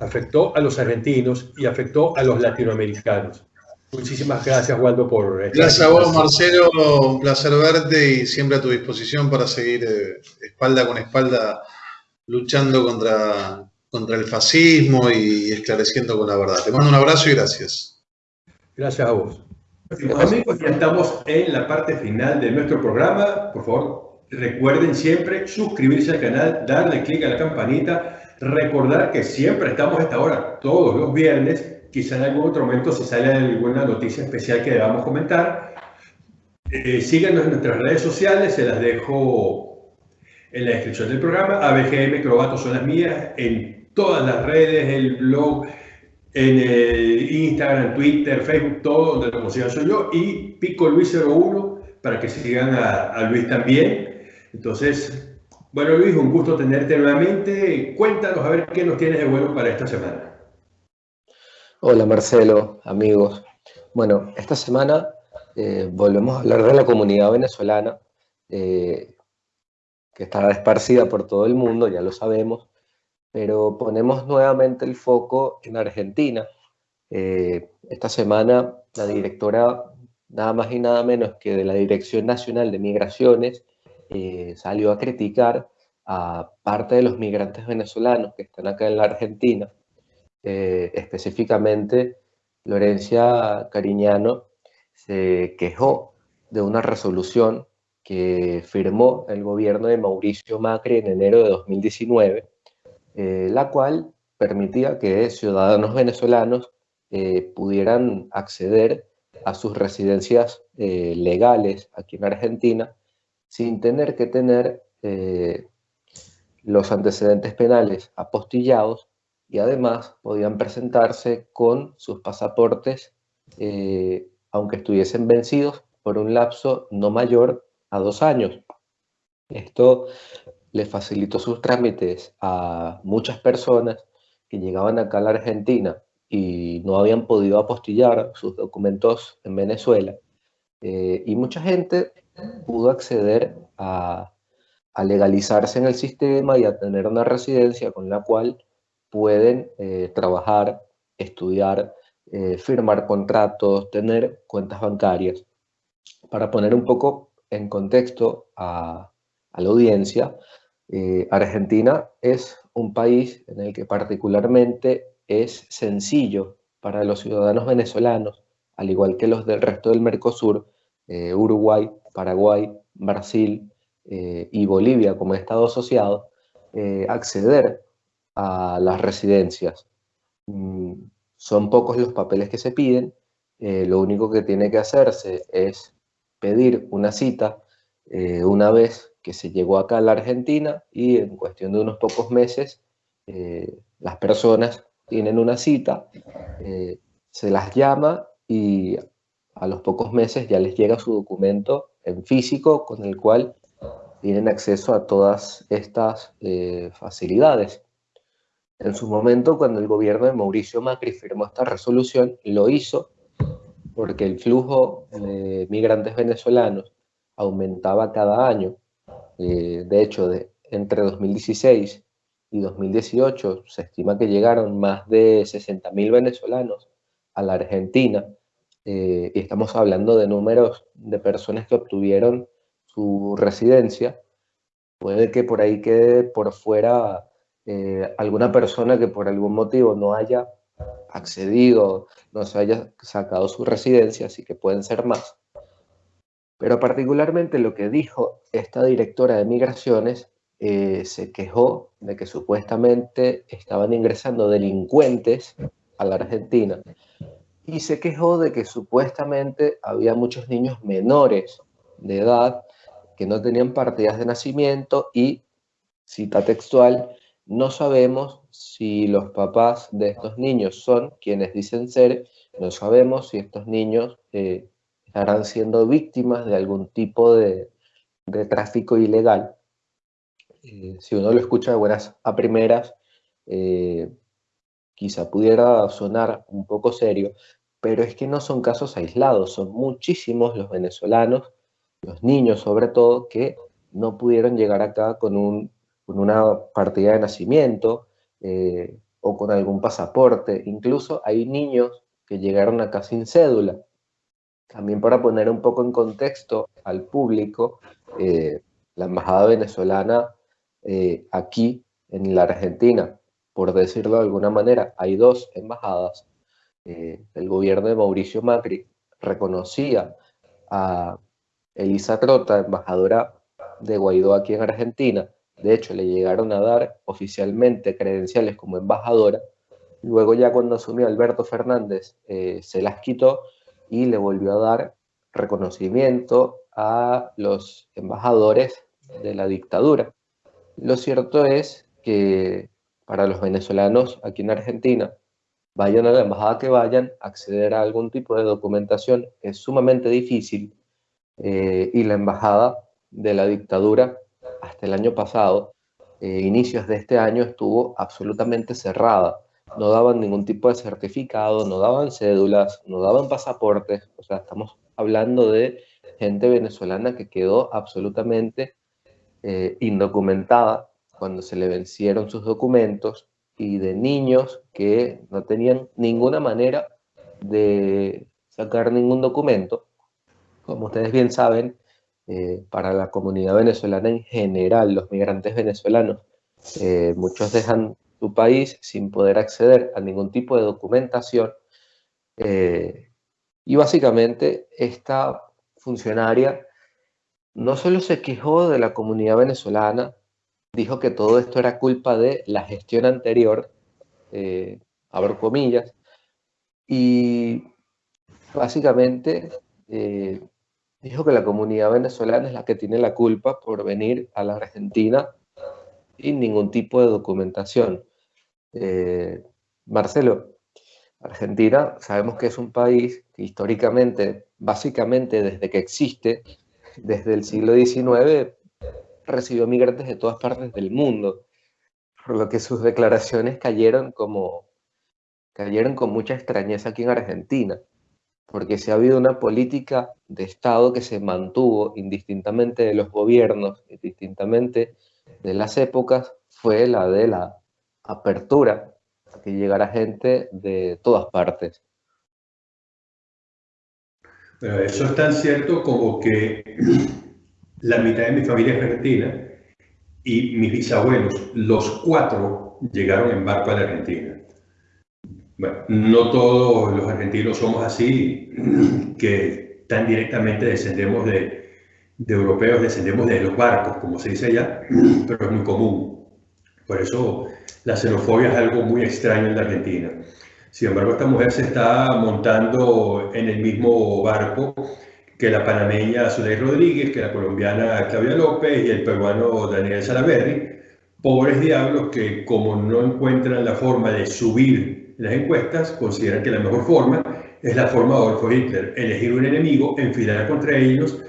Afectó a los argentinos y afectó a los latinoamericanos. Muchísimas gracias, Waldo, por... Gracias a vos, Marcelo. Un placer verte y siempre a tu disposición para seguir eh, espalda con espalda luchando contra, contra el fascismo y esclareciendo con la verdad. Te mando un abrazo y gracias. Gracias a vos. Amigos, ya estamos en la parte final de nuestro programa. Por favor, recuerden siempre suscribirse al canal, darle clic a la campanita, recordar que siempre estamos a esta hora, todos los viernes. Quizá en algún otro momento se sale alguna noticia especial que debamos comentar. Eh, síganos en nuestras redes sociales, se las dejo en la descripción del programa. ABGM Crobato son las mías en todas las redes, el blog, en el Instagram, Twitter, Facebook, todo donde lo consigan soy yo, y Pico Luis 01 para que sigan a, Luis también. Entonces, bueno Luis, un gusto tenerte nuevamente. Cuéntanos a ver qué nos tienes de bueno para esta semana. Hola Marcelo, amigos. Bueno, esta semana eh, volvemos a hablar de la comunidad venezolana, eh, que está esparcida por todo el mundo, ya lo sabemos, pero ponemos nuevamente el foco en Argentina. Eh, esta semana la directora, nada más y nada menos que de la Dirección Nacional de Migraciones, eh, salió a criticar a parte de los migrantes venezolanos que están acá en la Argentina, eh, específicamente Lorencia Cariñano se quejó de una resolución que firmó el gobierno de Mauricio Macri en enero de 2019, eh, la cual permitía que ciudadanos venezolanos pudieran acceder a sus residencias legales aquí en Argentina sin tener que tener los antecedentes penales apostillados y además podían presentarse con sus pasaportes aunque estuviesen vencidos por un lapso no mayor a dos años. Esto le facilitó sus trámites a muchas personas que llegaban acá a la Argentina y no habían podido apostillar sus documentos en Venezuela. Eh, y mucha gente pudo acceder a, legalizarse en el sistema y a tener una residencia con la cual pueden eh, trabajar, estudiar, eh, firmar contratos, tener cuentas bancarias. Para poner un poco en contexto a, la audiencia, eh, Argentina es un país en el que particularmente es sencillo para los ciudadanos venezolanos, al igual que los del resto del Mercosur, Uruguay, Paraguay, Brasil eh, y Bolivia como Estado asociado, acceder a las residencias. Mm, son pocos los papeles que se piden, lo único que tiene que hacerse es pedir una cita una vez que se llegó acá a la Argentina y en cuestión de unos pocos meses eh, las personas tienen una cita, eh, se las llama y a los pocos meses ya les llega su documento en físico con el cual tienen acceso a todas estas eh, facilidades. En su momento, cuando el gobierno de Mauricio Macri firmó esta resolución, lo hizo porque el flujo de migrantes venezolanos aumentaba cada año eh, de hecho, de, entre 2016 y 2018 se estima que llegaron más de 60.000 venezolanos a la Argentina eh, y estamos hablando de números de personas que obtuvieron su residencia. Puede que por ahí quede por fuera eh, alguna persona que por algún motivo no haya accedido, no se haya sacado su residencia, así que pueden ser más. Pero particularmente lo que dijo esta directora de migraciones eh, se quejó de que supuestamente estaban ingresando delincuentes a la Argentina y se quejó de que supuestamente había muchos niños menores de edad que no tenían partidas de nacimiento y, cita textual, no sabemos si los papás de estos niños son quienes dicen ser, no sabemos si estos niños eh, estarán siendo víctimas de algún tipo de, tráfico ilegal. Eh, si uno lo escucha de buenas a primeras, eh, quizá pudiera sonar un poco serio, pero es que no son casos aislados, son muchísimos los venezolanos, los niños sobre todo, que no pudieron llegar acá con, una partida de nacimiento, eh, o con algún pasaporte. Incluso hay niños que llegaron acá sin cédula. También para poner un poco en contexto al público, eh, la embajada venezolana eh, aquí en la Argentina, por decirlo de alguna manera, hay dos embajadas. Eh, el gobierno de Mauricio Macri reconocía a Elisa Trota, embajadora de Guaidó aquí en Argentina. De hecho, le llegaron a dar oficialmente credenciales como embajadora. Luego ya cuando asumió Alberto Fernández eh, se las quitó y le volvió a dar reconocimiento a los embajadores de la dictadura. Lo cierto es que para los venezolanos aquí en Argentina, vayan a la embajada que vayan, acceder a algún tipo de documentación es sumamente difícil eh, y la embajada de la dictadura hasta el año pasado, eh, inicios de este año, estuvo absolutamente cerrada. No daban ningún tipo de certificado, no daban cédulas, no daban pasaportes. O sea, estamos hablando de gente venezolana que quedó absolutamente eh, indocumentada cuando se le vencieron sus documentos y de niños que no tenían ninguna manera de sacar ningún documento. Como ustedes bien saben, eh, para la comunidad venezolana en general, los migrantes venezolanos, eh, muchos dejan su país sin poder acceder a ningún tipo de documentación. y básicamente esta funcionaria no solo se quejó de la comunidad venezolana, dijo que todo esto era culpa de la gestión anterior, eh, abro comillas, y básicamente eh, dijo que la comunidad venezolana es la que tiene la culpa por venir a la Argentina sin ningún tipo de documentación. Eh, Marcelo, Argentina sabemos que es un país que históricamente, básicamente desde que existe, desde el siglo XIX recibió migrantes de todas partes del mundo, por lo que sus declaraciones cayeron como cayeron con mucha extrañeza aquí en Argentina, porque si ha habido una política de Estado que se mantuvo indistintamente de los gobiernos, indistintamente de las épocas, fue la de la apertura que llegara gente de todas partes. Pero eso es tan cierto como que la mitad de mi familia es argentina y mis bisabuelos, los cuatro, llegaron en barco a la Argentina. No todos los argentinos somos así, que tan directamente descendemos de, de europeos, descendemos de los barcos, como se dice allá, pero es muy común. Por eso la xenofobia es algo muy extraño en la Argentina. Sin embargo, esta mujer se está montando en el mismo barco que la panameña Soledad Rodríguez, que la colombiana Claudia López y el peruano Daniel Salaverri, pobres diablos que como no encuentran la forma de subir las encuestas, consideran que la mejor forma es la forma de Adolfo Hitler, elegir un enemigo, enfilar contra ellos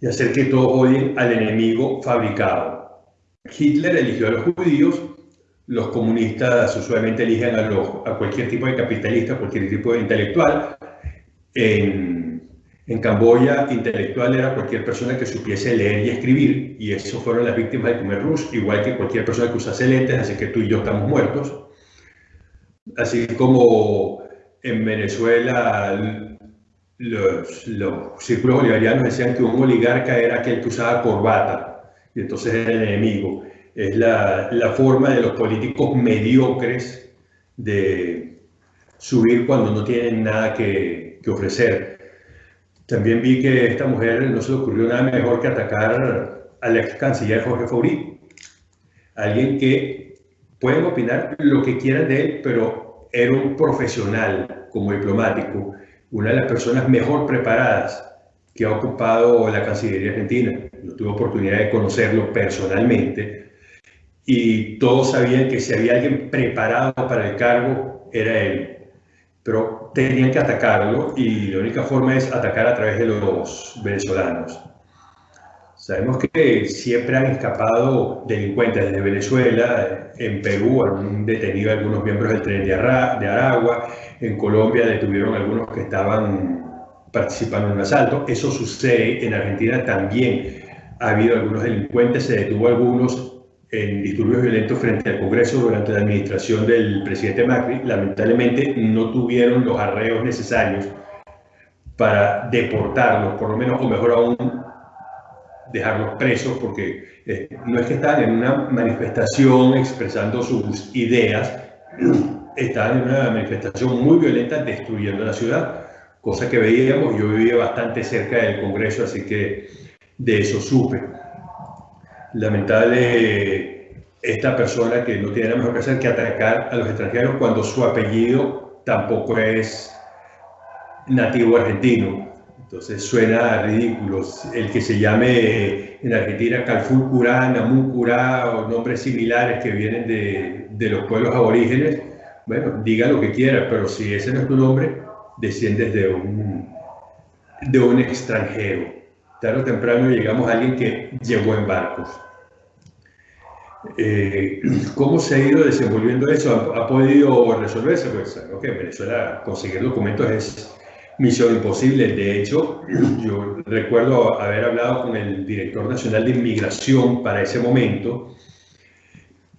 y hacer que todos odien al enemigo fabricado. Hitler eligió a los judíos, los comunistas usualmente eligen a, a cualquier tipo de capitalista, cualquier tipo de intelectual. En, en Camboya, intelectual era cualquier persona que supiese leer y escribir, y eso fueron las víctimas del Khmer Rouge, igual que cualquier persona que usase lentes, así que tú y yo estamos muertos. Así como en Venezuela los, los círculos bolivarianos decían que un oligarca era aquel que usaba corbata, y entonces era el enemigo es la, la forma de los políticos mediocres de subir cuando no tienen nada que, que ofrecer. También vi que a esta mujer no se le ocurrió nada mejor que atacar al ex canciller Jorge Faurí, alguien que pueden opinar lo que quieran de él, pero era un profesional como diplomático, una de las personas mejor preparadas que ha ocupado la Cancillería Argentina. Yo tuve oportunidad de conocerlo personalmente y todos sabían que si había alguien preparado para el cargo era él. Pero tenían que atacarlo y la única forma es atacar a través de los venezolanos. Sabemos que siempre han escapado delincuentes desde Venezuela, en Perú han detenido a algunos miembros del tren de, Aragua, en Colombia detuvieron a algunos que estaban participando en un asalto. Eso sucede en Argentina también. Ha habido algunos delincuentes, se detuvo a algunos en disturbios violentos frente al Congreso durante la administración del presidente Macri, lamentablemente no tuvieron los arreos necesarios para deportarlos, por lo menos, o mejor aún, dejarlos presos, porque eh, no es que estaban en una manifestación expresando sus ideas, estaban en una manifestación muy violenta destruyendo la ciudad, cosa que veíamos, yo vivía bastante cerca del Congreso, así que de eso supe. Lamentable esta persona que no tiene nada mejor que hacer que atacar a los extranjeros cuando su apellido tampoco es nativo argentino. Entonces suena ridículo. El que se llame en Argentina Calfulcurá, Namucurá o nombres similares que vienen de, de, los pueblos aborígenes, bueno, diga lo que quiera, pero si ese no es tu nombre, desciendes de un, de un extranjero. Tarde o temprano llegamos a alguien que llegó en barcos. Eh, ¿Cómo se ha ido desenvolviendo eso? ¿Ha, podido resolverse? Pues en Venezuela conseguir documentos es misión imposible. De hecho, yo recuerdo haber hablado con el director nacional de inmigración para ese momento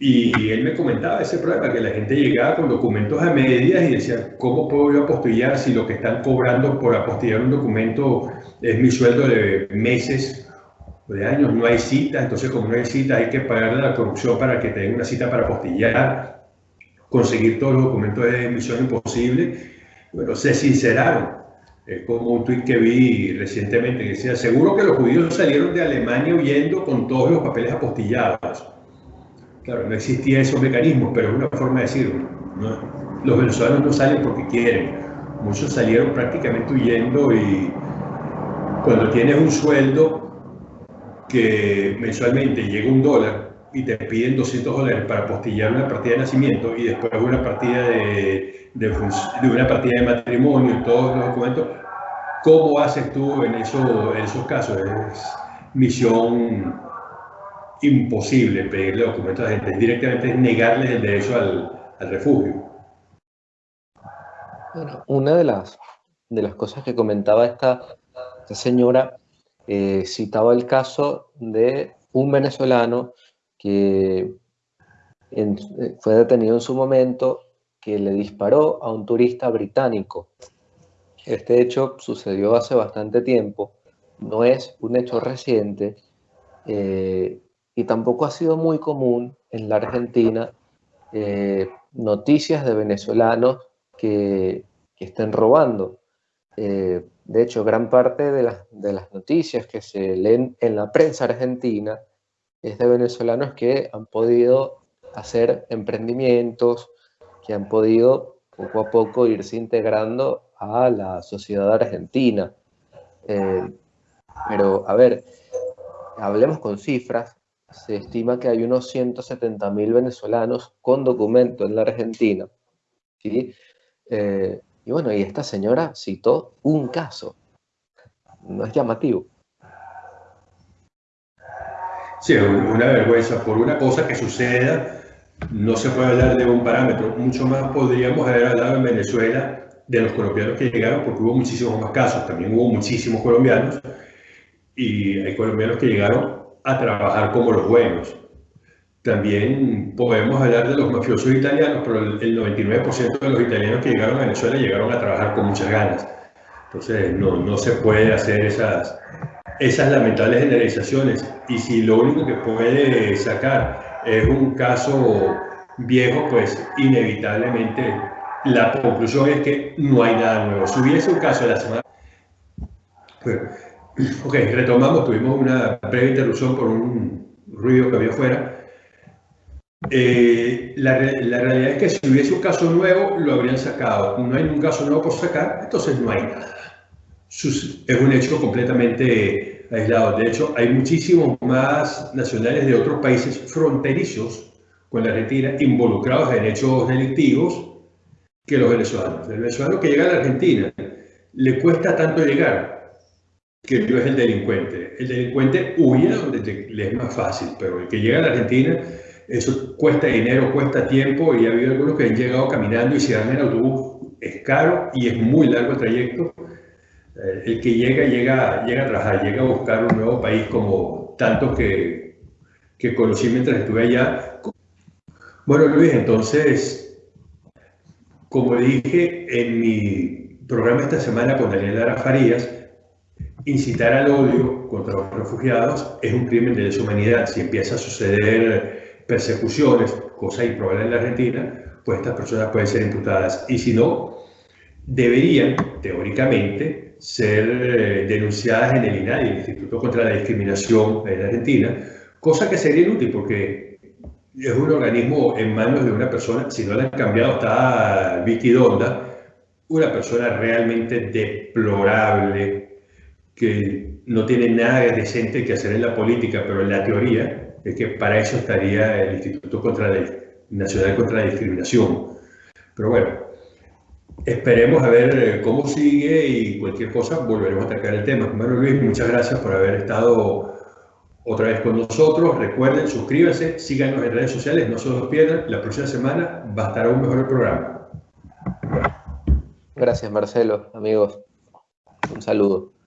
y él me comentaba ese problema, que la gente llegaba con documentos a medias y decía, ¿cómo puedo yo apostillar si lo que están cobrando por apostillar un documento es mi sueldo de meses o de años? No hay cita, entonces como no hay cita hay que pagarle la corrupción para que te den una cita para apostillar, conseguir todos los documentos de misión imposible. Bueno, se sinceraron. Es como un tuit que vi recientemente que decía, seguro que los judíos salieron de Alemania huyendo con todos los papeles apostillados Claro, no existía esos mecanismos, pero es una forma de decirlo. Los venezolanos no salen porque quieren. Muchos salieron prácticamente huyendo y cuando tienes un sueldo que mensualmente llega un dólar y te piden 200 dólares para postillar una partida de nacimiento y después una partida de, de, de una partida de matrimonio y todos los documentos, ¿cómo haces tú en, eso, en esos casos? Es misión imposible pedirle documentos a la gente, directamente negarles el derecho al, al refugio. Bueno, una de las, de las cosas que comentaba esta, esta señora eh, citaba el caso de un venezolano que fue detenido en su momento, que le disparó a un turista británico. Este hecho sucedió hace bastante tiempo, no es un hecho reciente, eh, y tampoco ha sido muy común en la Argentina eh, noticias de venezolanos que, estén robando. Eh, de hecho, gran parte de las, noticias que se leen en la prensa argentina es de venezolanos que han podido hacer emprendimientos, que han podido poco a poco irse integrando a la sociedad argentina. Eh, pero, a ver, hablemos con cifras se estima que hay unos 170.000 venezolanos con documento en la Argentina. ¿sí? Eh, y bueno, y esta señora citó un caso. No es llamativo. Sí, una vergüenza. Por una cosa que suceda, no se puede hablar de un parámetro. Mucho más podríamos haber hablado en Venezuela de los colombianos que llegaron, porque hubo muchísimos más casos. También hubo muchísimos colombianos. Y hay colombianos que llegaron a trabajar como los buenos. También podemos hablar de los mafiosos italianos, pero el 99% de los italianos que llegaron a Venezuela llegaron a trabajar con muchas ganas. Entonces no, no se puede hacer esas, esas lamentables generalizaciones. Y si lo único que puede sacar es un caso viejo, pues inevitablemente la conclusión es que no hay nada nuevo. Si hubiese un caso de la semana... Ok, retomamos, tuvimos una breve interrupción por un ruido que había afuera. Eh, la, realidad es que si hubiese un caso nuevo, lo habrían sacado. No hay un caso nuevo por sacar, entonces no hay nada. Es un hecho completamente aislado. De hecho, hay muchísimos más nacionales de otros países fronterizos con la Argentina involucrados en hechos delictivos que los venezolanos. El venezolano que llega a la Argentina le cuesta tanto llegar que yo es el delincuente. El delincuente huye donde le es más fácil, pero el que llega a la Argentina, eso cuesta dinero, cuesta tiempo y ha habido algunos que han llegado caminando y se dan en autobús. Es caro y es muy largo el trayecto. Eh, el que llega, llega, llega a trabajar, llega a buscar un nuevo país como tantos que, que conocí mientras estuve allá. Bueno, Luis, entonces, como dije en mi programa esta semana con Daniela Farías, incitar al odio contra los refugiados es un crimen de deshumanidad. Si empieza a suceder persecuciones, cosa improbable en la Argentina, pues estas personas pueden ser imputadas. Y si no, deberían, teóricamente, ser eh, denunciadas en el INADI, el Instituto contra la Discriminación en Argentina, cosa que sería inútil porque es un organismo en manos de una persona, si no la han cambiado, está Vicky Donda, una persona realmente deplorable, que no tiene nada decente que hacer en la política, pero en la teoría es que para eso estaría el Instituto contra Nacional contra la Discriminación. Pero bueno, esperemos a ver eh, cómo sigue y cualquier cosa volveremos a atacar el tema. Manuel Luis, muchas gracias por haber estado otra vez con nosotros. Recuerden, suscríbanse, síganos en redes sociales, no se los pierdan. La próxima semana va a estar aún mejor el programa. Gracias, Marcelo, amigos. Un saludo.